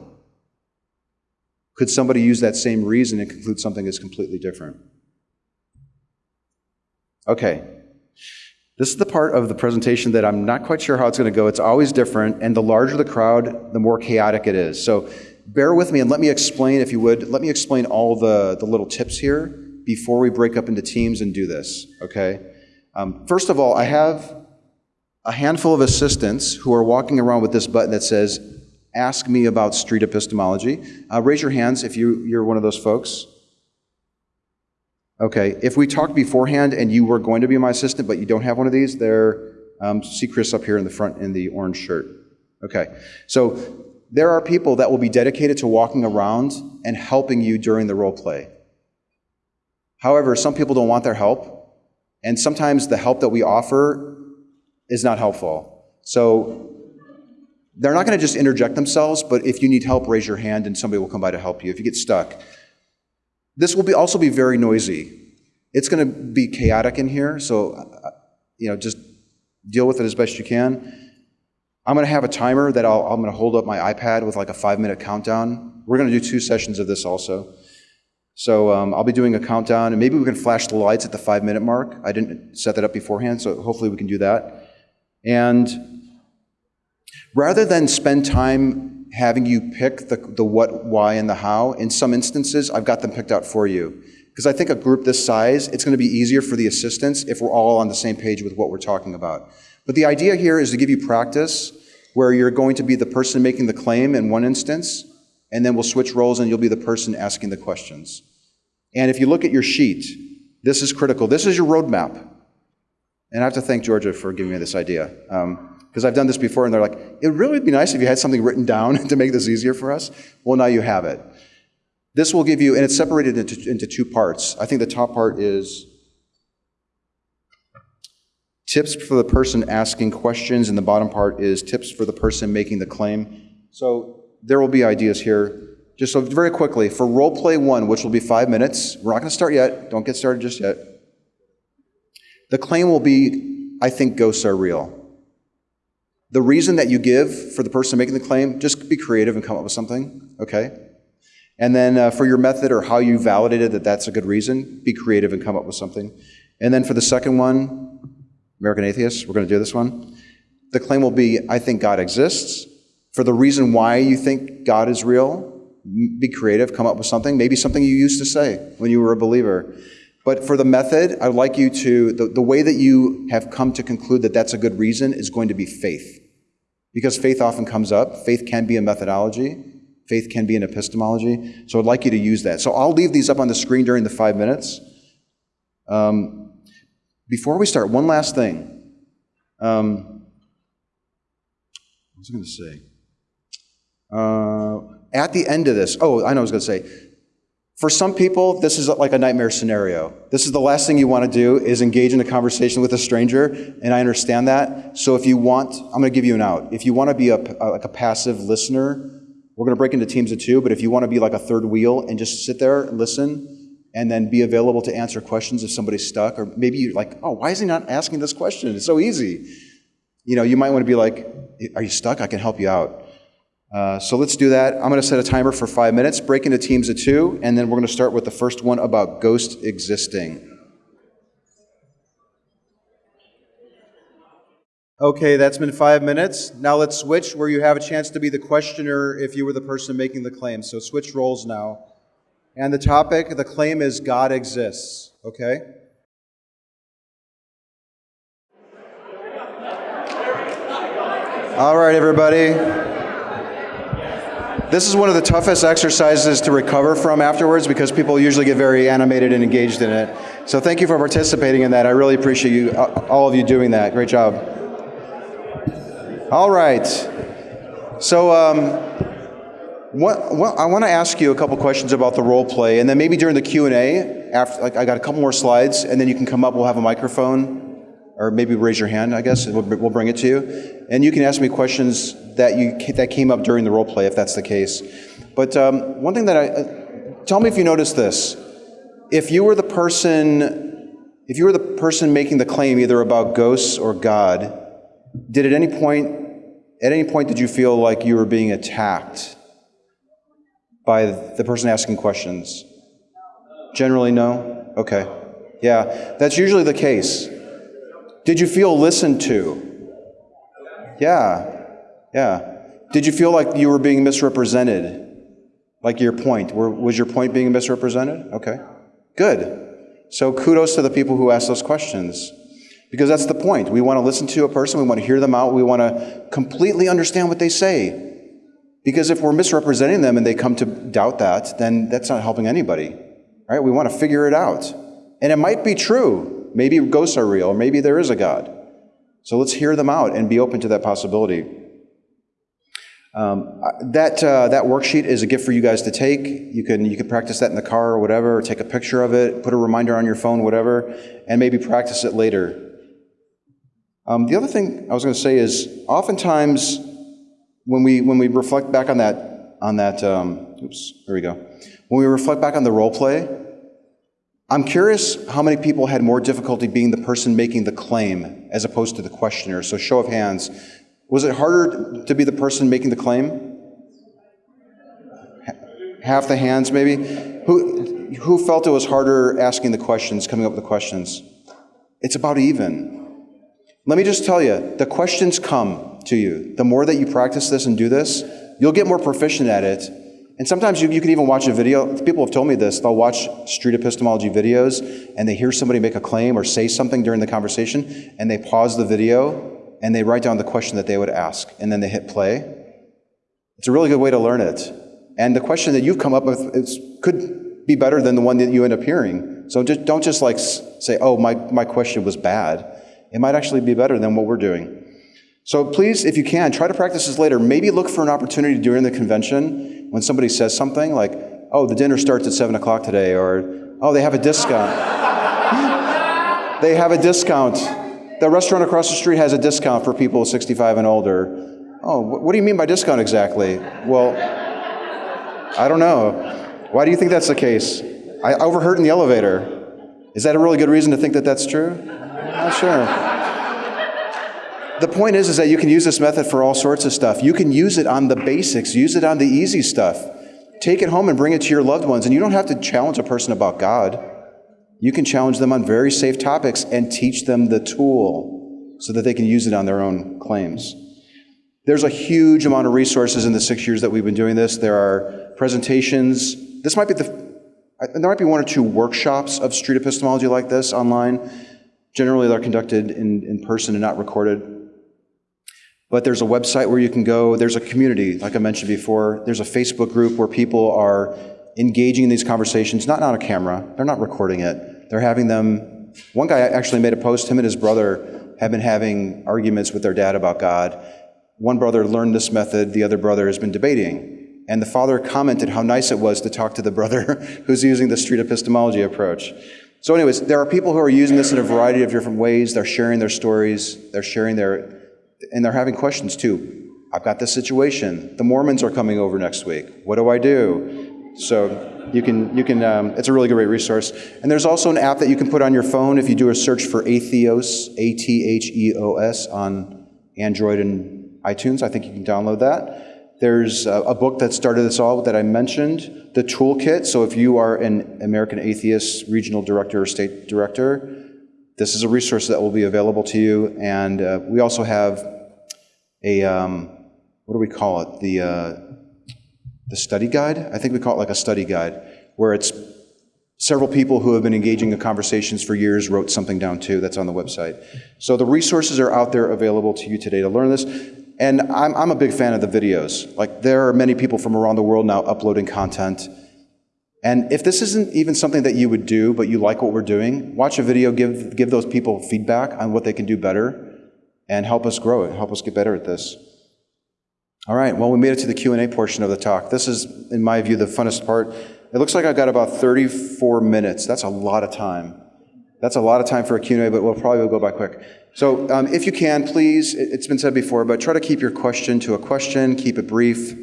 Could somebody use that same reason and conclude something is completely different? Okay. This is the part of the presentation that I'm not quite sure how it's going to go. It's always different, and the larger the crowd, the more chaotic it is. So bear with me and let me explain, if you would, let me explain all the, the little tips here before we break up into teams and do this, okay? Um, first of all, I have a handful of assistants who are walking around with this button that says, Ask me about street epistemology. Uh, raise your hands if you, you're one of those folks. Okay, if we talked beforehand and you were going to be my assistant, but you don't have one of these, there, um, see Chris up here in the front in the orange shirt. Okay, so there are people that will be dedicated to walking around and helping you during the role play. However, some people don't want their help, and sometimes the help that we offer is not helpful. So they're not going to just interject themselves, but if you need help, raise your hand and somebody will come by to help you if you get stuck. This will be also be very noisy. It's going to be chaotic in here, so uh, you know, just deal with it as best you can. I'm going to have a timer that I'll, I'm going to hold up my iPad with like a five minute countdown. We're going to do two sessions of this also. So um, I'll be doing a countdown, and maybe we can flash the lights at the five minute mark. I didn't set that up beforehand, so hopefully we can do that. And rather than spend time having you pick the, the what, why, and the how, in some instances, I've got them picked out for you. Because I think a group this size, it's going to be easier for the assistants if we're all on the same page with what we're talking about. But the idea here is to give you practice where you're going to be the person making the claim in one instance, and then we'll switch roles and you'll be the person asking the questions. And if you look at your sheet, this is critical. This is your roadmap. And I have to thank Georgia for giving me this idea. Because um, I've done this before, and they're like, it really would be nice if you had something written down to make this easier for us. Well, now you have it. This will give you, and it's separated into, into two parts. I think the top part is tips for the person asking questions, and the bottom part is tips for the person making the claim. So there will be ideas here. Just so very quickly, for role play one, which will be five minutes, we're not going to start yet. Don't get started just yet. The claim will be, I think ghosts are real. The reason that you give for the person making the claim, just be creative and come up with something, okay? And then uh, for your method or how you validated that that's a good reason, be creative and come up with something. And then for the second one, American Atheists, we're going to do this one. The claim will be I think God exists. For the reason why you think God is real, be creative, come up with something, maybe something you used to say when you were a believer. But for the method, I'd like you to, the, the way that you have come to conclude that that's a good reason is going to be faith. Because faith often comes up. Faith can be a methodology. Faith can be an epistemology. So I'd like you to use that. So I'll leave these up on the screen during the five minutes. Um, before we start, one last thing. Um, what was I going to say? Uh, at the end of this, oh, I know I was going to say. For some people, this is like a nightmare scenario. This is the last thing you want to do is engage in a conversation with a stranger, and I understand that. So if you want, I'm going to give you an out. If you want to be a like a passive listener, we're going to break into teams of two. But if you want to be like a third wheel and just sit there and listen, and then be available to answer questions if somebody's stuck. Or maybe you're like, oh, why is he not asking this question? It's so easy. You know, you might want to be like, are you stuck? I can help you out. Uh, so let's do that. I'm going to set a timer for five minutes, break into teams of two, and then we're going to start with the first one about ghost existing. Okay, that's been five minutes. Now let's switch where you have a chance to be the questioner if you were the person making the claim. So switch roles now. And the topic, the claim is God exists, okay? All right, everybody. This is one of the toughest exercises to recover from afterwards because people usually get very animated and engaged in it. So thank you for participating in that. I really appreciate you, uh, all of you doing that. Great job. All right. So um, what, what, I want to ask you a couple questions about the role play, and then maybe during the Q and A, after like I got a couple more slides, and then you can come up. We'll have a microphone, or maybe raise your hand. I guess we'll, we'll bring it to you, and you can ask me questions that you that came up during the role play, if that's the case. But um, one thing that I uh, tell me if you noticed this: if you were the person, if you were the person making the claim either about ghosts or God, did at any point, at any point, did you feel like you were being attacked? by the person asking questions? Generally, no? Okay. Yeah, that's usually the case. Did you feel listened to? Yeah, yeah. Did you feel like you were being misrepresented? Like your point? Was your point being misrepresented? Okay, good. So kudos to the people who ask those questions. Because that's the point. We want to listen to a person, we want to hear them out, we want to completely understand what they say. Because if we're misrepresenting them and they come to doubt that, then that's not helping anybody. Right? We want to figure it out. And it might be true. Maybe ghosts are real, or maybe there is a God. So let's hear them out and be open to that possibility. Um, that, uh, that worksheet is a gift for you guys to take. You can, you can practice that in the car or whatever, or take a picture of it, put a reminder on your phone, whatever, and maybe practice it later. Um, the other thing I was going to say is oftentimes when we when we reflect back on that on that um, oops here we go when we reflect back on the role play i'm curious how many people had more difficulty being the person making the claim as opposed to the questioner so show of hands was it harder to be the person making the claim half the hands maybe who who felt it was harder asking the questions coming up with the questions it's about even let me just tell you the questions come to you. The more that you practice this and do this, you'll get more proficient at it. And sometimes you, you can even watch a video. People have told me this. They'll watch street epistemology videos and they hear somebody make a claim or say something during the conversation and they pause the video and they write down the question that they would ask and then they hit play. It's a really good way to learn it. And the question that you've come up with is, could be better than the one that you end up hearing. So just, don't just like say, oh, my, my question was bad. It might actually be better than what we're doing. So please, if you can, try to practice this later. Maybe look for an opportunity during the convention when somebody says something like, oh, the dinner starts at 7 o'clock today, or oh, they have a discount. they have a discount. The restaurant across the street has a discount for people 65 and older. Oh, what do you mean by discount exactly? Well, I don't know. Why do you think that's the case? I overheard in the elevator. Is that a really good reason to think that that's true? Not sure the point is, is that you can use this method for all sorts of stuff. You can use it on the basics, use it on the easy stuff. Take it home and bring it to your loved ones. And you don't have to challenge a person about God. You can challenge them on very safe topics and teach them the tool so that they can use it on their own claims. There's a huge amount of resources in the six years that we've been doing this. There are presentations. This might be the, there might be one or two workshops of street epistemology like this online. Generally, they're conducted in, in person and not recorded. But there's a website where you can go. There's a community, like I mentioned before. There's a Facebook group where people are engaging in these conversations, not on a camera. They're not recording it. They're having them. One guy actually made a post. Him and his brother have been having arguments with their dad about God. One brother learned this method. The other brother has been debating. And the father commented how nice it was to talk to the brother who's using the street epistemology approach. So, anyways, there are people who are using this in a variety of different ways. They're sharing their stories, they're sharing their and they're having questions too. I've got this situation. The Mormons are coming over next week. What do I do? So you can, you can um, it's a really great resource. And there's also an app that you can put on your phone if you do a search for Atheos, A T H E O S, on Android and iTunes. I think you can download that. There's a, a book that started this all that I mentioned, the Toolkit. So if you are an American Atheist regional director or state director, this is a resource that will be available to you. And uh, we also have a, um, what do we call it? The, uh, the study guide? I think we call it like a study guide, where it's several people who have been engaging in conversations for years wrote something down too that's on the website. So the resources are out there available to you today to learn this. And I'm, I'm a big fan of the videos. Like, there are many people from around the world now uploading content. And if this isn't even something that you would do, but you like what we're doing, watch a video, give, give those people feedback on what they can do better, and help us grow it, help us get better at this. All right, well, we made it to the Q&A portion of the talk. This is, in my view, the funnest part. It looks like I've got about 34 minutes. That's a lot of time. That's a lot of time for a Q&A, but we'll probably go by quick. So um, if you can, please, it- it's been said before, but try to keep your question to a question, keep it brief.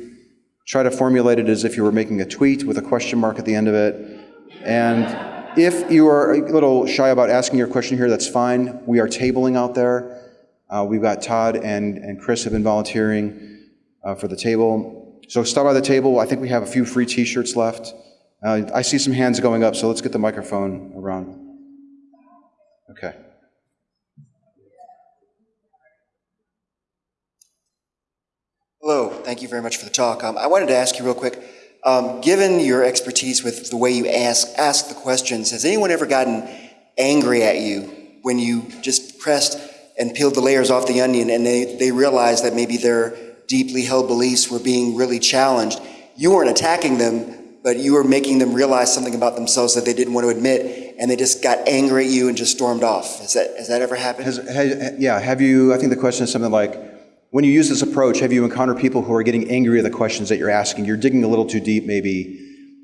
Try to formulate it as if you were making a tweet with a question mark at the end of it. And if you are a little shy about asking your question here, that's fine. We are tabling out there. Uh, We've got Todd and, and Chris have been volunteering uh, for the table. So stop by the table. I think we have a few free T-shirts left. Uh, I see some hands going up, so let's get the microphone around. Okay.
Hello, thank you very much for the talk. Um, I wanted to ask you real quick, um, given your expertise with the way you ask, ask the questions, has anyone ever gotten angry at you when you just pressed and peeled the layers off the onion and they, they realized that maybe their deeply held beliefs were being really challenged? You weren't attacking them, but you were making them realize something about themselves that they didn't want to admit, and they just got angry at you and just stormed off. Has that, has that ever happened?
Has, ha- yeah, have you, I think the question is something like, when you use this approach, have you encountered people who are getting angry at the questions that you're asking? You're digging a little too deep, maybe,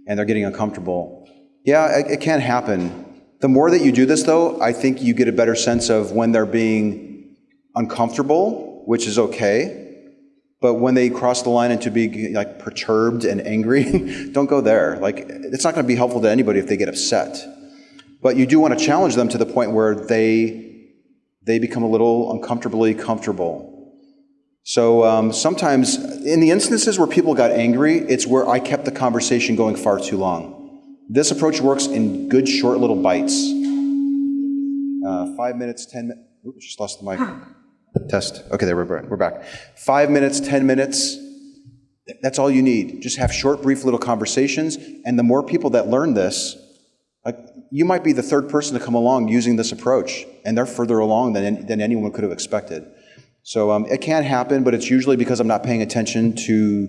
and they're getting uncomfortable. Yeah, it, it can happen. The more that you do this, though, I think you get a better sense of when they're being uncomfortable, which is okay. But when they cross the line into being like perturbed and angry, don't go there. Like, it's not going to be helpful to anybody if they get upset. But you do want to challenge them to the point where they they become a little uncomfortably comfortable. So um, sometimes, in the instances where people got angry, it's where I kept the conversation going far too long. This approach works in good, short little bites. Uh, five minutes, ten minutes. Oops, just lost the mic. Test. Okay, there we're back. We're back. Five minutes, ten minutes. That's all you need. Just have short, brief little conversations. And the more people that learn this, like you might be the third person to come along using this approach, and they're further along than, than anyone could have expected. So um, it can happen, but it's usually because I'm not paying attention to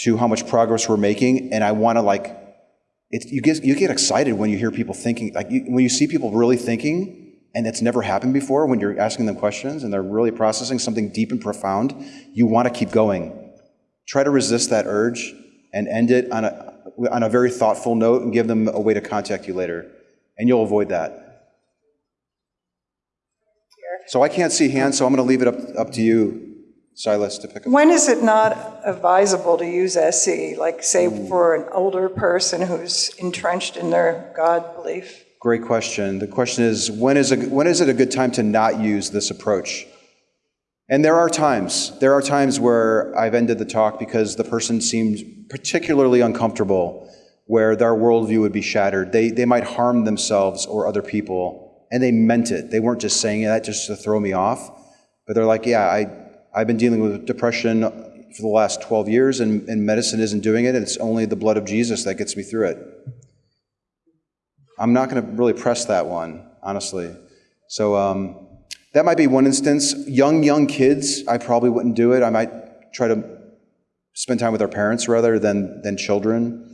to how much progress we're making, and I want to like it. You get you get excited when you hear people thinking, like you, when you see people really thinking, and it's never happened before. When you're asking them questions and they're really processing something deep and profound, you want to keep going. Try to resist that urge and end it on a on a very thoughtful note, and give them a way to contact you later, and you'll avoid that. So I can't see hands, so I'm going to leave it up, up to you, Silas, to pick up.
When is it not advisable to use SE? Like, say, hmm. for an older person who's entrenched in their God belief?
Great question. The question is, when is, a, when is it a good time to not use this approach? And there are times. There are times where I've ended the talk because the person seemed particularly uncomfortable, where their worldview would be shattered. They, they might harm themselves or other people, and they meant it. They weren't just saying that just to throw me off, but they're like, yeah, I, I've been dealing with depression for the last 12 years, and, and medicine isn't doing it, and it's only the blood of Jesus that gets me through it. I'm not going to really press that one, honestly. So um, that might be one instance. Young, young kids, I probably wouldn't do it. I might try to spend time with our parents rather than, than children.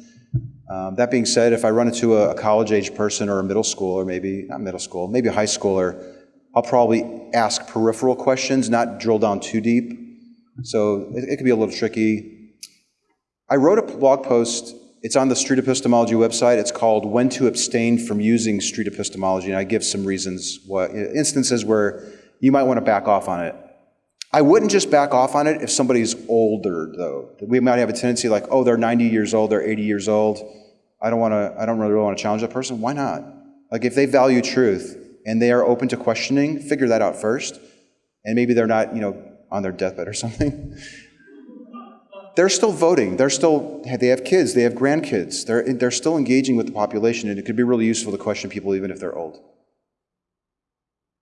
Um, that being said, if I run into a, a college age person or a middle schooler, maybe, not middle school, maybe a high schooler, I'll probably ask peripheral questions, not drill down too deep. So it, it could be a little tricky. I wrote a blog post. It's on the Street Epistemology website. It's called When to Abstain from Using Street Epistemology. And I give some reasons, what, instances where you might want to back off on it. I wouldn't just back off on it if somebody's older, though. We might have a tendency like, oh, they're 90 years old, they're 80 years old. I don't want to. I don't really want to challenge that person. Why not? Like, if they value truth and they are open to questioning, figure that out first. And maybe they're not, you know, on their deathbed or something. they're still voting. They're still. They have kids. They have grandkids. They're they're still engaging with the population, and it could be really useful to question people even if they're old.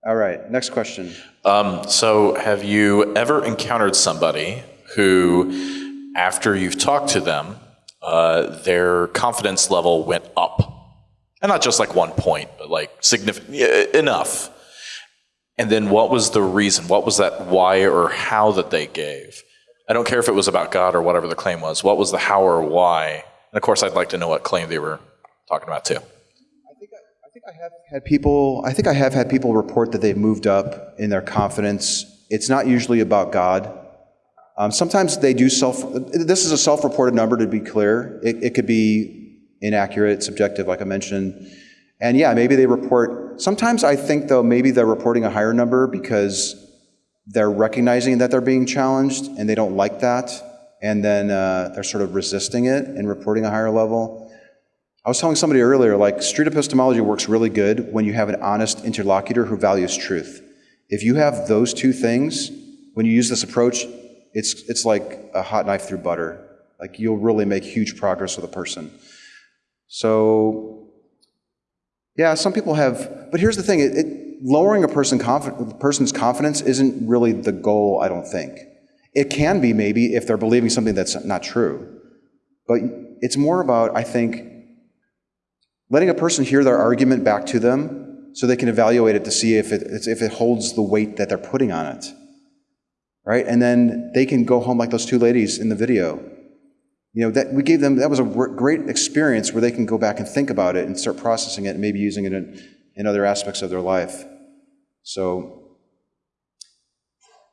All right. Next question.
Um, so, have you ever encountered somebody who, after you've talked to them, uh, their confidence level went up? And not just like one point, but like significant enough. And then what was the reason? What was that why or how that they gave? I don't care if it was about God or whatever the claim was. What was the how or why? And of course, I'd like to know what claim they were talking about too.
I think I have had people, I think I have had people report that they've moved up in their confidence. It's not usually about God. Um, sometimes they do self, this is a self reported number to be clear. It, it could be inaccurate, subjective, like I mentioned. And yeah, maybe they report, sometimes I think though, maybe they're reporting a higher number because they're recognizing that they're being challenged and they don't like that. And then uh, they're sort of resisting it and reporting a higher level. I was telling somebody earlier, like street epistemology works really good when you have an honest interlocutor who values truth. If you have those two things, when you use this approach, it's, it's like a hot knife through butter. Like you'll really make huge progress with a person. So, yeah, some people have, but here's the thing: it, it, lowering a person confi- person's confidence isn't really the goal. I don't think it can be maybe if they're believing something that's not true, but it's more about I think letting a person hear their argument back to them so they can evaluate it to see if it, if it holds the weight that they're putting on it. Right? And then they can go home like those two ladies in the video. You know, that we gave them, that was a great experience where they can go back and think about it and start processing it and maybe using it in, in other aspects of their life. So,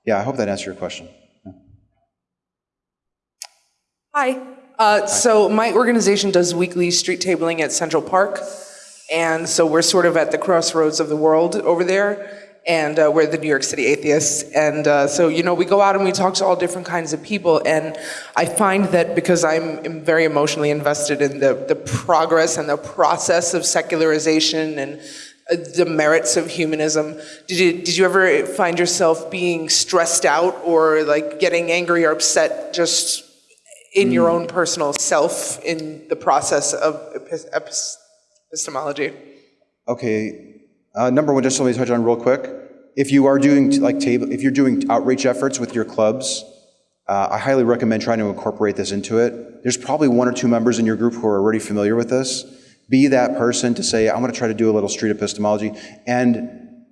yeah, I hope that answered your question.
Hi. Uh, so my organization does weekly street tabling at Central Park, and so we're sort of at the crossroads of the world over there, and uh, we're the New York City atheists, and uh, so you know we go out and we talk to all different kinds of people, and I find that because I'm very emotionally invested in the the progress and the process of secularization and uh, the merits of humanism. Did you did you ever find yourself being stressed out or like getting angry or upset just in your own personal self in the process of epistemology?
Okay, uh, number one, just let me touch on real quick. If you are doing like table, if you're doing outreach efforts with your clubs, uh, I highly recommend trying to incorporate this into it. There's probably one or two members in your group who are already familiar with this. Be that person to say, I'm going to try to do a little street epistemology, and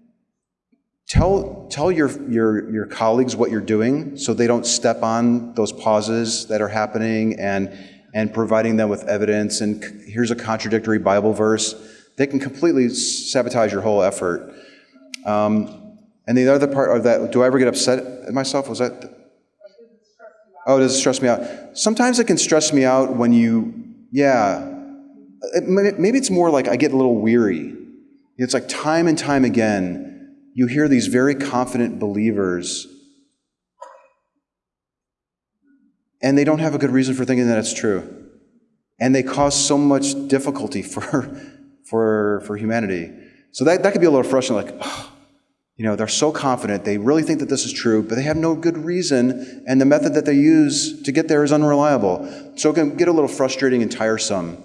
tell, tell your, your, your colleagues what you're doing so they don't step on those pauses that are happening and, and providing them with evidence and here's a contradictory Bible verse. They can completely sabotage your whole effort. Um, and the other part of that, do I ever get upset at myself? Was that? Oh, does it stress me out? Sometimes it can stress me out when you, yeah. It, maybe it's more like I get a little weary. It's like time and time again, you hear these very confident believers, and they don't have a good reason for thinking that it's true. And they cause so much difficulty for, for, for humanity. So that, that could be a little frustrating, like, oh, you know, they're so confident, they really think that this is true, but they have no good reason, and the method that they use to get there is unreliable. So it can get a little frustrating and tiresome.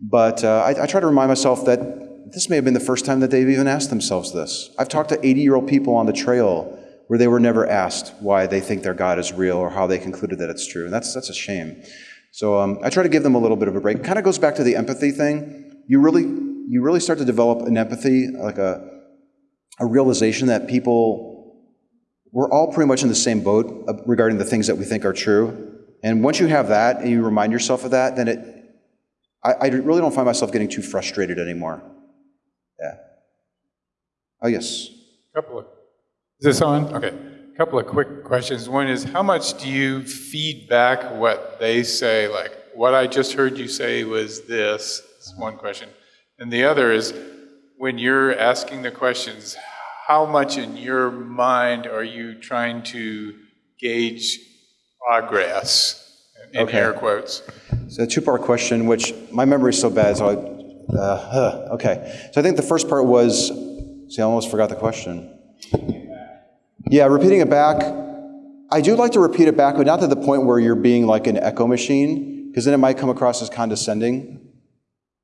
But uh, I, I try to remind myself that this may have been the first time that they've even asked themselves this. I've talked to 80 year old people on the trail where they were never asked why they think their God is real or how they concluded that it's true. And that's, that's a shame. So um, I try to give them a little bit of a break. It kind of goes back to the empathy thing. You really, you really start to develop an empathy, like a, a realization that people, we're all pretty much in the same boat uh, regarding the things that we think are true. And once you have that and you remind yourself of that, then it, I, I really don't find myself getting too frustrated anymore. Yeah. Oh, yes.
Couple of, is this on? Okay. A couple of quick questions. One is, how much do you feed back what they say? Like, what I just heard you say was this. One question. And the other is, when you're asking the questions, how much in your mind are you trying to gauge progress? In
okay.
air quotes.
So a two-part question, which my memory is so bad, so I uh, huh, okay. So I think the first part was, see, I almost forgot the question. Yeah, repeating it back. I do like to repeat it back, but not to the point where you're being like an echo machine, because then it might come across as condescending.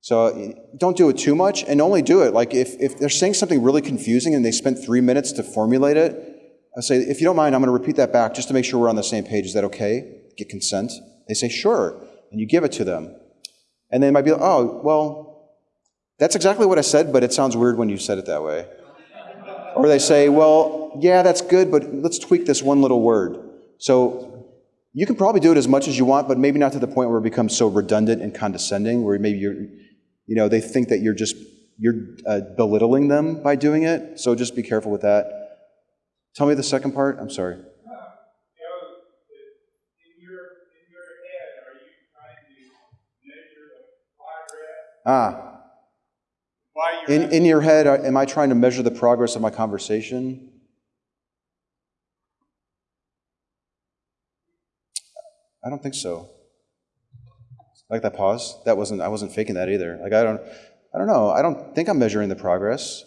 So uh, don't do it too much, and only do it. Like if, if they're saying something really confusing and they spent three minutes to formulate it, I say, if you don't mind, I'm going to repeat that back just to make sure we're on the same page. Is that okay? Get consent. They say, sure. And you give it to them. And they might be like, oh, well, that's exactly what I said, but it sounds weird when you said it that way. Or they say, well, yeah, that's good, but let's tweak this one little word. So you can probably do it as much as you want, but maybe not to the point where it becomes so redundant and condescending, where maybe you're, you know, they think that you're just you're uh, belittling them by doing it. So just be careful with that. Tell me the second part. I'm sorry. Ah. In, in your head, am I trying to measure the progress of my conversation? I don't think so. Like that pause? That wasn't, I wasn't faking that either. Like, I don't, I don't know. I don't think I'm measuring the progress.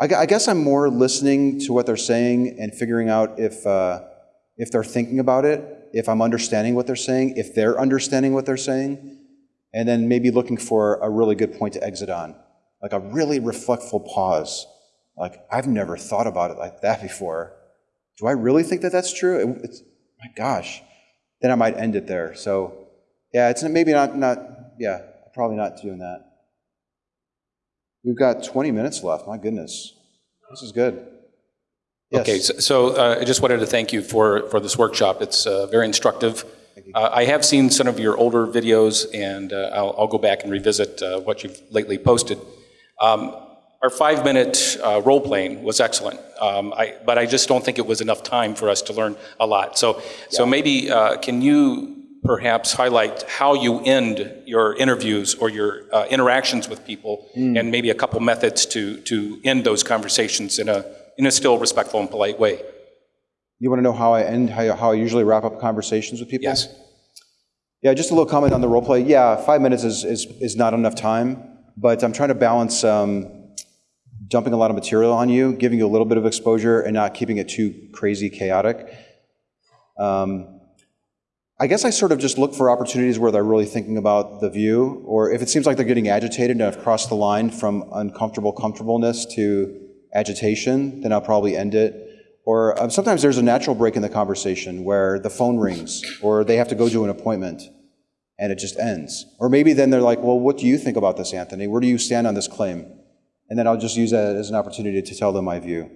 I, I guess I'm more listening to what they're saying and figuring out if, uh, if they're thinking about it, if I'm understanding what they're saying, if they're understanding what they're saying, and then maybe looking for a really good point to exit on, like a really reflectful pause. Like, I've never thought about it like that before. Do I really think that that's true? It- it's, my gosh. Then I might end it there. So, yeah, it's maybe not, not, yeah, probably not doing that. We've got 20 minutes left. My goodness. This is good. Yes.
Okay, so- so uh, I just wanted to thank you for, for this workshop. It's uh, very instructive. Uh, I have seen some of your older videos, and uh, I'll, I'll go back and revisit uh, what you've lately posted. Um, Our five-minute uh, role-playing was excellent, Um, I- but I just don't think it was enough time for us to learn a lot. So, so maybe, uh, can you perhaps highlight how you end your interviews or your uh, interactions with people, and maybe a couple methods to, to end those conversations in a, in a still respectful and polite way?
You want to know how I end, how, how I usually wrap up conversations with people?
Yes.
Yeah, just a little comment on the role play. Yeah, five minutes is, is, is not enough time, but I'm trying to balance um, dumping a lot of material on you, giving you a little bit of exposure, and not keeping it too crazy chaotic. Um, I guess I sort of just look for opportunities where they're really thinking about the view, or if it seems like they're getting agitated and I've crossed the line from uncomfortable comfortableness to agitation, then I'll probably end it. Or um, sometimes there's a natural break in the conversation where the phone rings, or they have to go to an appointment, and it just ends. Or maybe then they're like, well, what do you think about this, Anthony? Where do you stand on this claim? And then I'll just use that as an opportunity to tell them my view.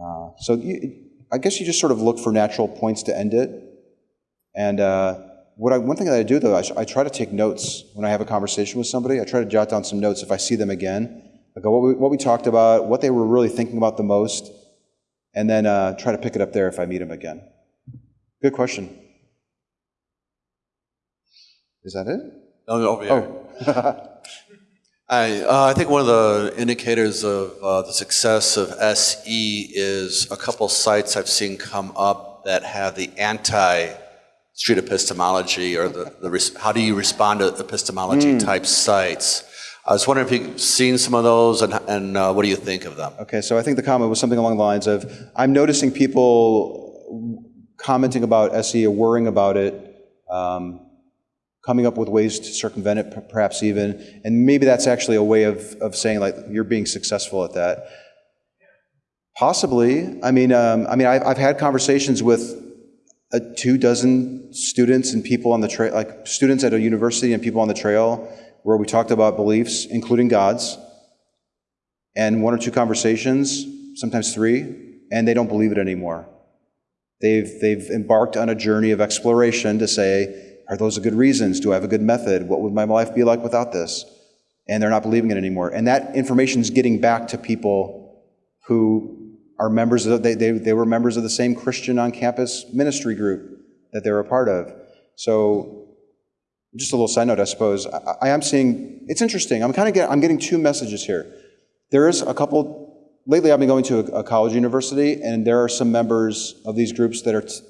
Uh, so you, I guess you just sort of look for natural points to end it. And uh, what I, one thing that I do, though, I, I try to take notes when I have a conversation with somebody. I try to jot down some notes if I see them again. I go, what we, what we talked about, what they were really thinking about the most, and then uh, try to pick it up there if I meet them again. Good question. Is that it?
Oh, over here. I, uh, I think one of the indicators of uh, the success of SE is a couple sites I've seen come up that have the anti-street epistemology or the, the res- how do you respond to epistemology type sites. I was wondering if you've seen some of those and, and uh, what do you think of them?
Okay, so I think the comment was something along the lines of I'm noticing people commenting about SE or worrying about it, um, coming up with ways to circumvent it, perhaps even, and maybe that's actually a way of, of saying like you're being successful at that. Possibly. I mean, um, I mean, I've, I've had conversations with uh, two dozen students and people on the trail, like students at a university and people on the trail, where we talked about beliefs, including God's, and one or two conversations, sometimes three, and they don't believe it anymore. They've, they've embarked on a journey of exploration to say, are those good reasons? Do I have a good method? What would my life be like without this? And they're not believing it anymore. And that information is getting back to people who are members of, they, they, they were members of the same Christian on campus ministry group that they were a part of. So, just a little side note, I suppose. I, I am seeing, it's interesting. I'm kind of getting, I'm getting two messages here. There is a couple, lately I've been going to a, a college university, and there are some members of these groups that are, t-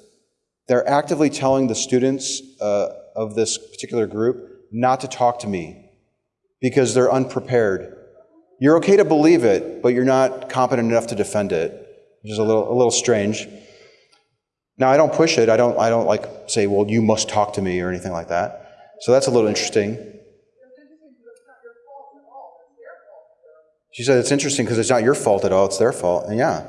they're actively telling the students uh, of this particular group not to talk to me because they're unprepared. You're okay to believe it, but you're not competent enough to defend it, which is a little, a little strange. Now, I don't push it. I don't, I don't like say, well, you must talk to me or anything like that. So that's a little interesting. She said it's interesting because it's not your fault at all; it's their fault. And yeah,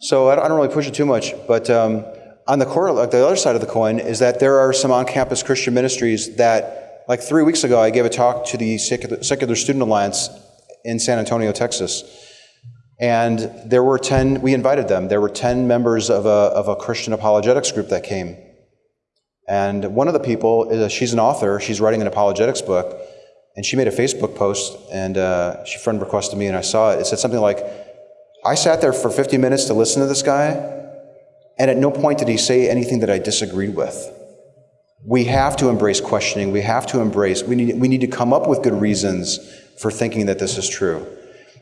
so I don't, really push it too much. But um, on the core, like the other side of the coin is that there are some on-campus Christian ministries that, like three weeks ago, I gave a talk to the Secular, Secular Student Alliance in San Antonio, Texas, And there were 10, we invited them. There were 10 members of a, of a Christian apologetics group that came. And one of the people, is she's an author, she's writing an apologetics book, and she made a Facebook post, and uh, she friend requested me, and I saw it. It said something like, I sat there for 50 minutes to listen to this guy, and at no point did he say anything that I disagreed with. We have to embrace questioning. We have to embrace, we need, we need to come up with good reasons for thinking that this is true.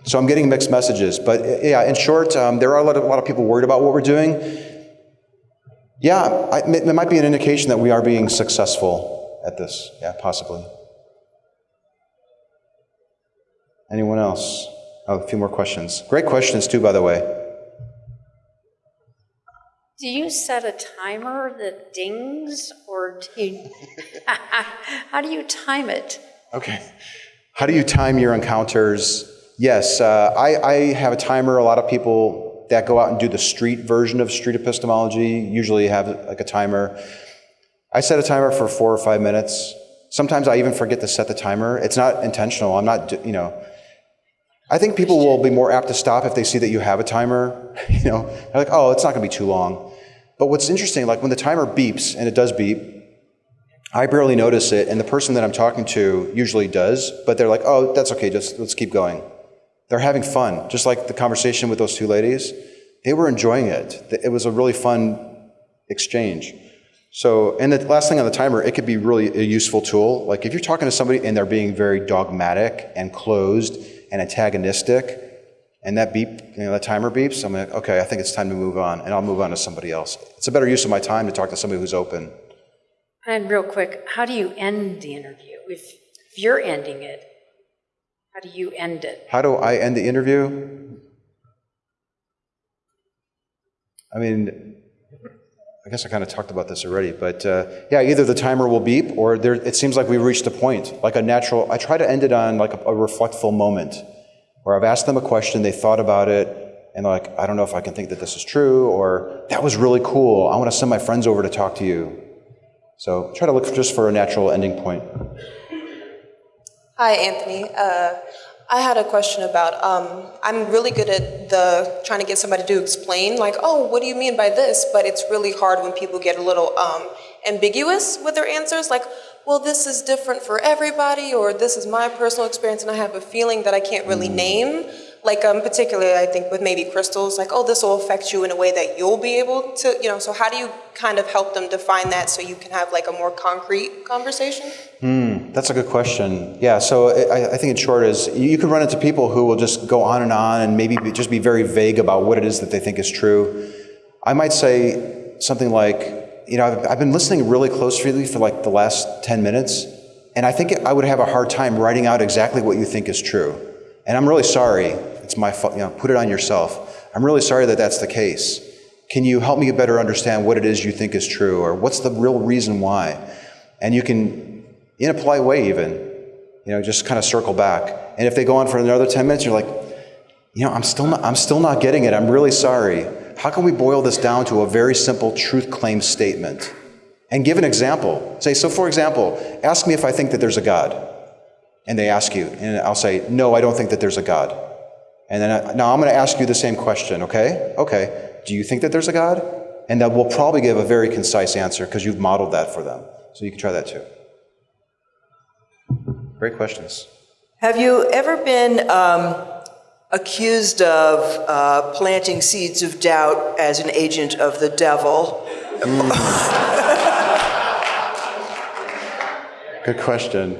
So I'm getting mixed messages. But yeah, in short, um, there are a lot, of, a lot of people worried about what we're doing. Yeah, I, it might be an indication that we are being successful at this. Yeah, possibly. Anyone else? Oh, a few more questions. Great questions, too, by the way.
Do you set a timer that dings, or do you, how do you time it?
Okay. How do you time your encounters? Yes, uh, I, I have a timer. A lot of people that go out and do the street version of street epistemology usually have like a timer. I set a timer for four or five minutes. Sometimes I even forget to set the timer. It's not intentional. I'm not, you know. I think people will be more apt to stop if they see that you have a timer. You know, they're like, oh, it's not going to be too long. But what's interesting, like when the timer beeps, and it does beep, I barely notice it, and the person that I'm talking to usually does, but they're like, oh, that's okay, just let's keep going. They're having fun, just like the conversation with those two ladies. They were enjoying it. It was a really fun exchange. So, and the last thing on the timer, it could be really a useful tool. Like if you're talking to somebody and they're being very dogmatic and closed and antagonistic, and that beep, you know, that timer beeps, I'm like, okay, I think it's time to move on, and I'll move on to somebody else. It's a better use of my time to talk to somebody who's open.
And real quick, how do you end the interview? If, if you're ending it, how do you end it?
How do I end the interview? I mean, I guess I kind of talked about this already, but uh, yeah, either the timer will beep or there, it seems like we reached a point, like a natural. I try to end it on like a, a reflectful moment where I've asked them a question, they thought about it, and they're like, I don't know if I can think that this is true, or that was really cool. I want to send my friends over to talk to you. So try to look just for a natural ending point.
Hi, Anthony. Uh, I had a question about, um, I'm really good at the trying to get somebody to explain, like, oh, what do you mean by this? But it's really hard when people get a little um, ambiguous with their answers, like, well, this is different for everybody, or this is my personal experience, and I have a feeling that I can't really name. Like, um, particularly, I think with maybe crystals, like, oh, this will affect you in a way that you'll be able to, you know, so how do you kind of help them define that so you can have like a more concrete conversation?
Hmm, that's a good question. Yeah, so I, I think in short is you can run into people who will just go on and on and maybe be, just be very vague about what it is that they think is true. I might say something like, you know, I've, I've been listening really closely for like the last 10 minutes, and I think I would have a hard time writing out exactly what you think is true. And I'm really sorry it's my fault, you know, put it on yourself. I'm really sorry that that's the case. Can you help me better understand what it is you think is true, or what's the real reason why? And you can, in a polite way even, you know, just kind of circle back. And if they go on for another 10 minutes, you're like, you know, I'm still not, I'm still not getting it. I'm really sorry. How can we boil this down to a very simple truth claim statement? And give an example. Say, so for example, ask me if I think that there's a God. And they ask you, and I'll say, no, I don't think that there's a God. And then I, now I'm going to ask you the same question, okay? Okay. Do you think that there's a God? And that will probably give a very concise answer because you've modeled that for them. So you can try that too. Great questions.
Have you ever been um, accused of uh, planting seeds of doubt as an agent of the devil?
Good question.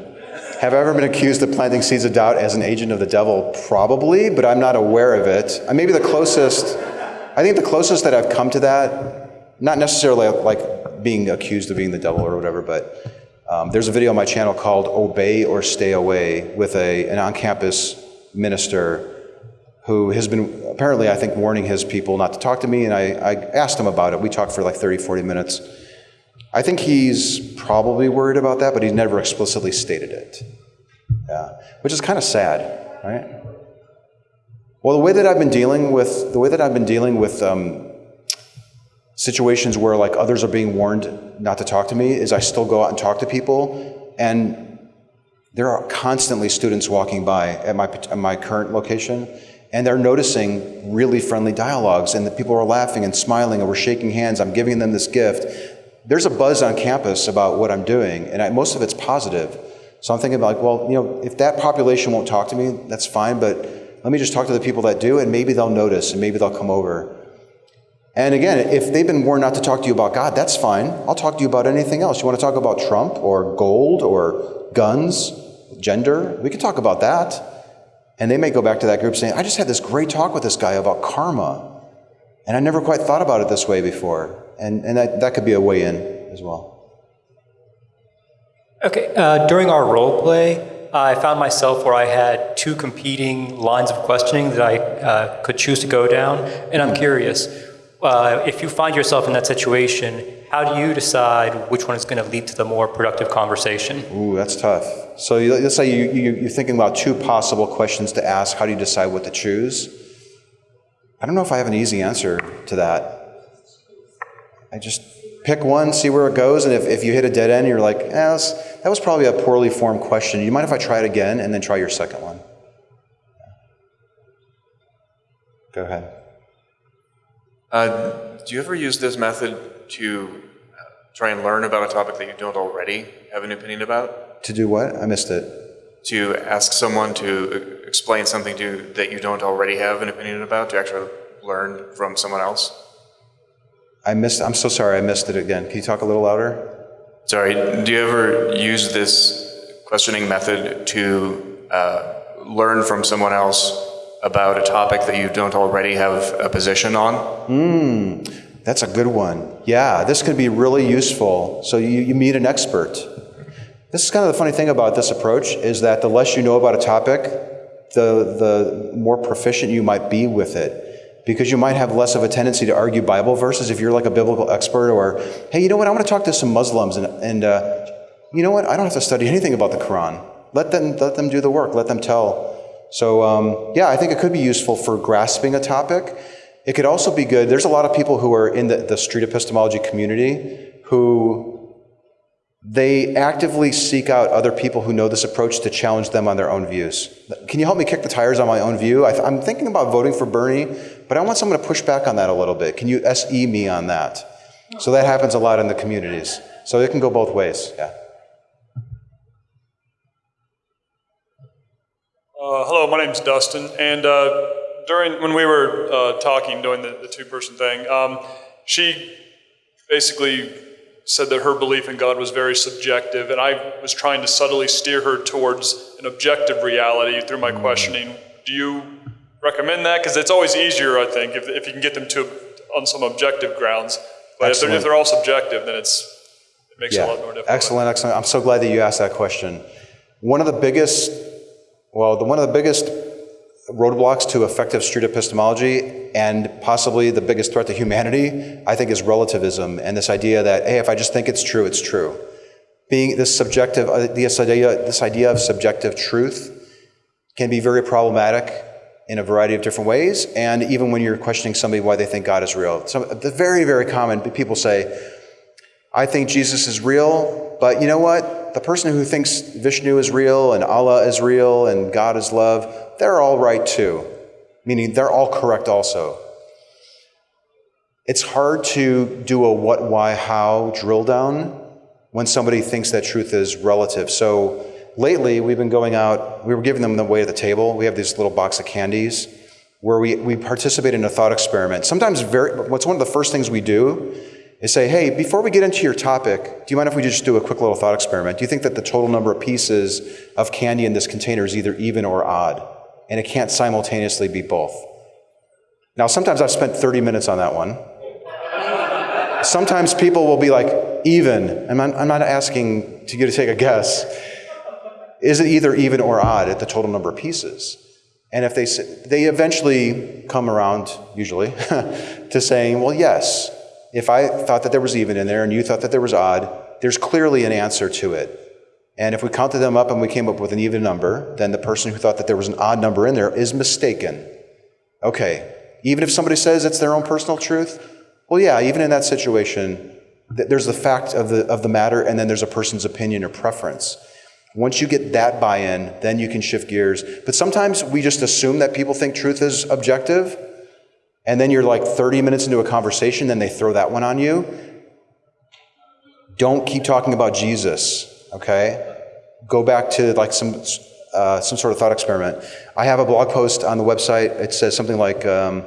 Have I ever been accused of planting seeds of doubt as an agent of the devil? Probably, but I'm not aware of it. Maybe the closest, I think the closest that I've come to that, not necessarily like being accused of being the devil or whatever, but um, there's a video on my channel called Obey or Stay Away with a, an on campus minister who has been apparently, I think, warning his people not to talk to me. And I, I asked him about it. We talked for like 30, 40 minutes. I think he's probably worried about that, but he's never explicitly stated it. Yeah, which is kind of sad, right? Well, the way that I've been dealing with the way that I've been dealing with um, situations where like others are being warned not to talk to me is I still go out and talk to people, and there are constantly students walking by at my at my current location, And they're noticing really friendly dialogues, and the people are laughing and smiling, and we're shaking hands. I'm giving them this gift. There's a buzz on campus about what I'm doing, and I, most of it's positive. So I'm thinking like, well, you know, if that population won't talk to me, that's fine, but let me just talk to the people that do, and maybe they'll notice, and maybe they'll come over. And again, if they've been warned not to talk to you about God, that's fine. I'll talk to you about anything else. You want to talk about Trump or gold or guns, gender? We can talk about that. And they may go back to that group saying, I just had this great talk with this guy about karma. And I never quite thought about it this way before. And, and that, that could be a way in as well.
Okay, uh, during our role play, I found myself where I had two competing lines of questioning that I uh, could choose to go down. And I'm curious, uh, if you find yourself in that situation, how do you decide which one is going to lead to the more productive conversation?
Ooh, that's tough. So you, let's say you, you, you're thinking about two possible questions to ask. How do you decide what to choose? I don't know if I have an easy answer to that. I just pick one, see where it goes, and if, if you hit a dead end, you're like, eh, that, was, that was probably a poorly formed question. You mind if I try it again and then try your second one? Go ahead.
Uh, do you ever use this method to uh, try and learn about a topic that you don't already have an opinion about?
To do what? I missed it.
To ask someone to uh, explain something to that you don't already have an opinion about, to actually learn from someone else?
I missed, I'm so sorry, I missed it again. Can you talk a little louder?
Sorry, do you ever use this questioning method to uh, learn from someone else about a topic that you don't already have a position on?
Hmm, that's a good one. Yeah, this could be really useful. So you, you meet an expert. This is kind of the funny thing about this approach is that the less you know about a topic, the, the more proficient you might be with it. Because you might have less of a tendency to argue Bible verses if you're like a biblical expert, or, hey, you know what, I want to talk to some Muslims, and, and uh, you know what, I don't have to study anything about the Quran. Let them, let them do the work, let them tell so, um, yeah, I think it could be useful for grasping a topic. It could also be good. There's a lot of people who are in the, the street epistemology community who they actively seek out other people who know this approach to challenge them on their own views. Can you help me kick the tires on my own view? I am thinking about voting for Bernie, but I want someone to push back on that a little bit. Can you SE me on that? So that happens a lot in the communities. So it can go both ways, yeah.
Uh, hello, my name is Dustin, and uh, during when we were uh, talking, doing the, the two-person thing, um, she basically said that her belief in God was very subjective, and I was trying to subtly steer her towards an objective reality through my questioning. Do you recommend that? Because it's always easier, I think, if, if you can get them to on some objective grounds. But if they're, if they're, all subjective, then it's it makes
yeah.
it a lot more difficult.
Excellent, excellent. I'm so glad that you asked that question. One of the biggest well, the, one of the biggest roadblocks to effective street epistemology and possibly the biggest threat to humanity, I think, is relativism and this idea that, hey, if I just think it's true, it's true. Being this subjective, uh, this idea, this idea of subjective truth can be very problematic in a variety of different ways, and even when you're questioning somebody why they think God is real. So, the very, very common people say, I think Jesus is real, but you know what? the person who thinks Vishnu is real and Allah is real and God is love, they're all right too. Meaning they're all correct also. It's hard to do a what, why, how drill down when somebody thinks that truth is relative. So lately, we've been going out, we were giving them the way at the table. We have this little box of candies where we, we participate in a thought experiment. Sometimes, very, what's one of the first things we do is say, hey, before we get into your topic, do you mind if we just do a quick little thought experiment? Do you think that the total number of pieces of candy in this container is either even or odd? And it can't simultaneously be both. Now, sometimes I've spent 30 minutes on that one. Sometimes people will be like, even. And I'm, I'm not asking to you to take a guess. Is it either even or odd at the total number of pieces? And if they, they eventually come around, usually, to saying, well, yes, if I thought that there was even in there and you thought that there was odd, there's clearly an answer to it. And if we counted them up and we came up with an even number, then the person who thought that there was an odd number in there is mistaken. Okay, even if somebody says it's their own personal truth, well, yeah, even in that situation, there's the fact of the, of the matter and then there's a person's opinion or preference. Once you get that buy in, then you can shift gears. But sometimes we just assume that people think truth is objective, and then you're like 30 minutes into a conversation, then they throw that one on you. Don't keep talking about Jesus, okay? Go back to like some, uh, some sort of thought experiment. I have a blog post on the website. It says something like, um,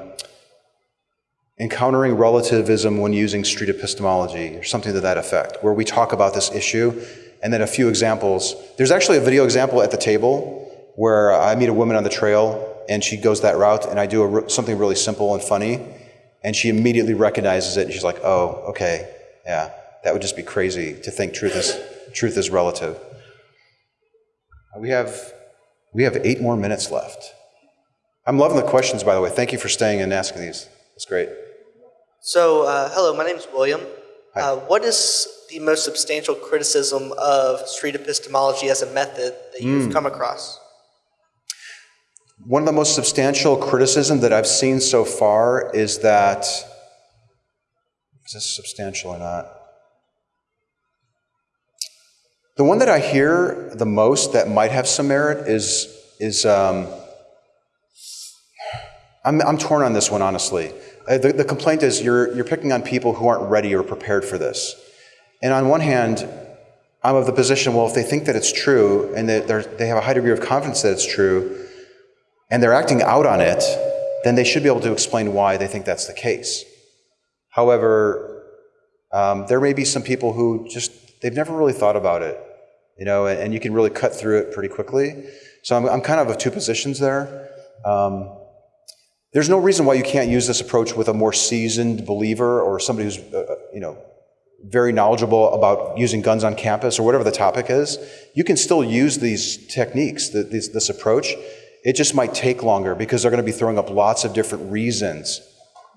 Encountering relativism when using street epistemology, or something to that effect, where we talk about this issue and then a few examples. There's actually a video example at the table where I meet a woman on the trail and she goes that route, and I do a, something really simple and funny, and she immediately recognizes it, and she's like, "Oh, okay, yeah, that would just be crazy to think truth is truth is relative." We have we have eight more minutes left. I'm loving the questions, by the way. Thank you for staying and asking these. That's great.
So, uh, hello, my name is William. Uh, what is the most substantial criticism of street epistemology as a method that you've
Mm.
come across?
One of the most substantial criticism that I've seen so far is that is this substantial or not? The one that I hear the most that might have some merit is is um, I'm I'm torn on this one honestly. Uh, the, the complaint is you're you're picking on people who aren't ready or prepared for this, and on one hand, I'm of the position well if they think that it's true and that they're, have a high degree of confidence that it's true, and they're acting out on it, then they should be able to explain why they think that's the case. However, um, there may be some people who just, they've never really thought about it, you know, and, you can really cut through it pretty quickly. So I'm, I'm kind of of two positions there. Um, there's no reason why you can't use this approach with a more seasoned believer or somebody who's, uh, you know, very knowledgeable about using guns on campus or whatever the topic is. You can still use these techniques, th- this, this approach. It just might take longer because they're going to be throwing up lots of different reasons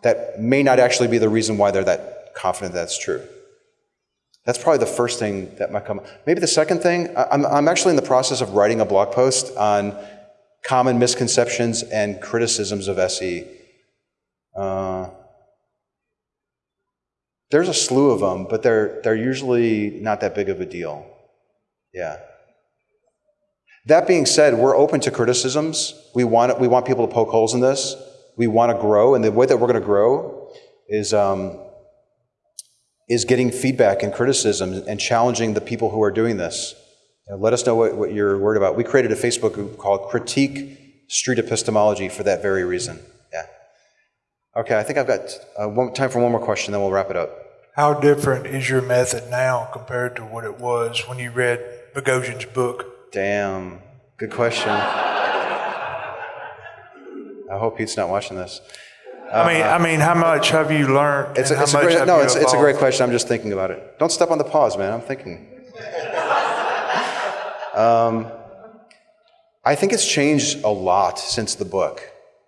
that may not actually be the reason why they're that confident that's true. That's probably the first thing that might come. Up. Maybe the second thing, I'm, I'm actually in the process of writing a blog post on common misconceptions and criticisms of SE. Uh, there's a slew of them, but they're, they're usually not that big of a deal. Yeah. That being said, we're open to criticisms. We want, we want people to poke holes in this. We want to grow, and the way that we're going to grow is, um, is getting feedback and criticism and challenging the people who are doing this. You know, let us know what, what you're worried about. We created a Facebook group called Critique Street Epistemology for that very reason. Yeah. Okay, I think I've got uh, one, time for one more question, then we'll wrap it up.
How different is your method now compared to what it was when you read Boghossian's book?
Damn, good question. I hope Pete's not watching this.
I mean, I mean, how much have you learned?
It's, a, it's, a great, no, it's, it's a great question. I'm just thinking about it. Don't step on the pause, man. I'm thinking. Um, I think it's changed a lot since the book.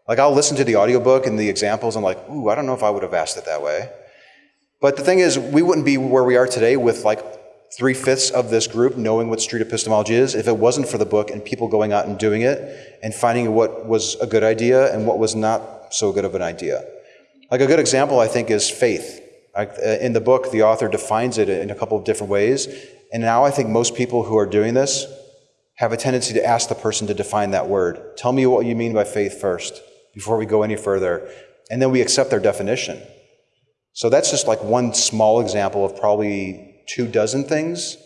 Like, I'll listen to the audiobook and the examples. I'm like, ooh, I don't know if I would have asked it that way. But the thing is, we wouldn't be where we are today with like three fifths of this group knowing what street epistemology is if it wasn't for the book and people going out and doing it and finding what was a good idea and what was not so good of an idea. Like a good example, I think, is faith. Uh, in the book, the author defines it in a couple of different ways. And now I think most people who are doing this have a tendency to ask the person to define that word. Tell me what you mean by faith first before we go any further. And then we accept their definition. So that's just like one small example of probably two dozen things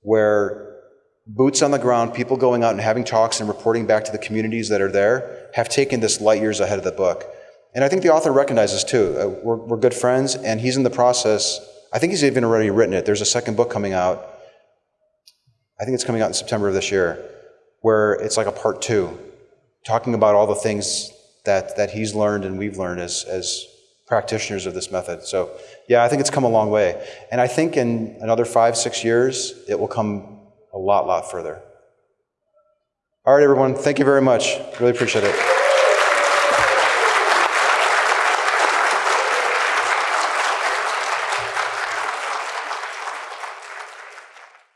where boots on the ground, people going out and having talks and reporting back to the communities that are there, have taken this light years ahead of the book. And I think the author recognizes too. Uh, we're, we're good friends, and he's in the process. I think he's even already written it. There's a second book coming out. I think it's coming out in September of this year, where it's like a part two, talking about all the things that, that he's learned and we've learned as, as practitioners of this method. So, yeah, I think it's come a long way. And I think in another five, six years, it will come a lot, lot further. All right, everyone, thank you very much. Really appreciate it.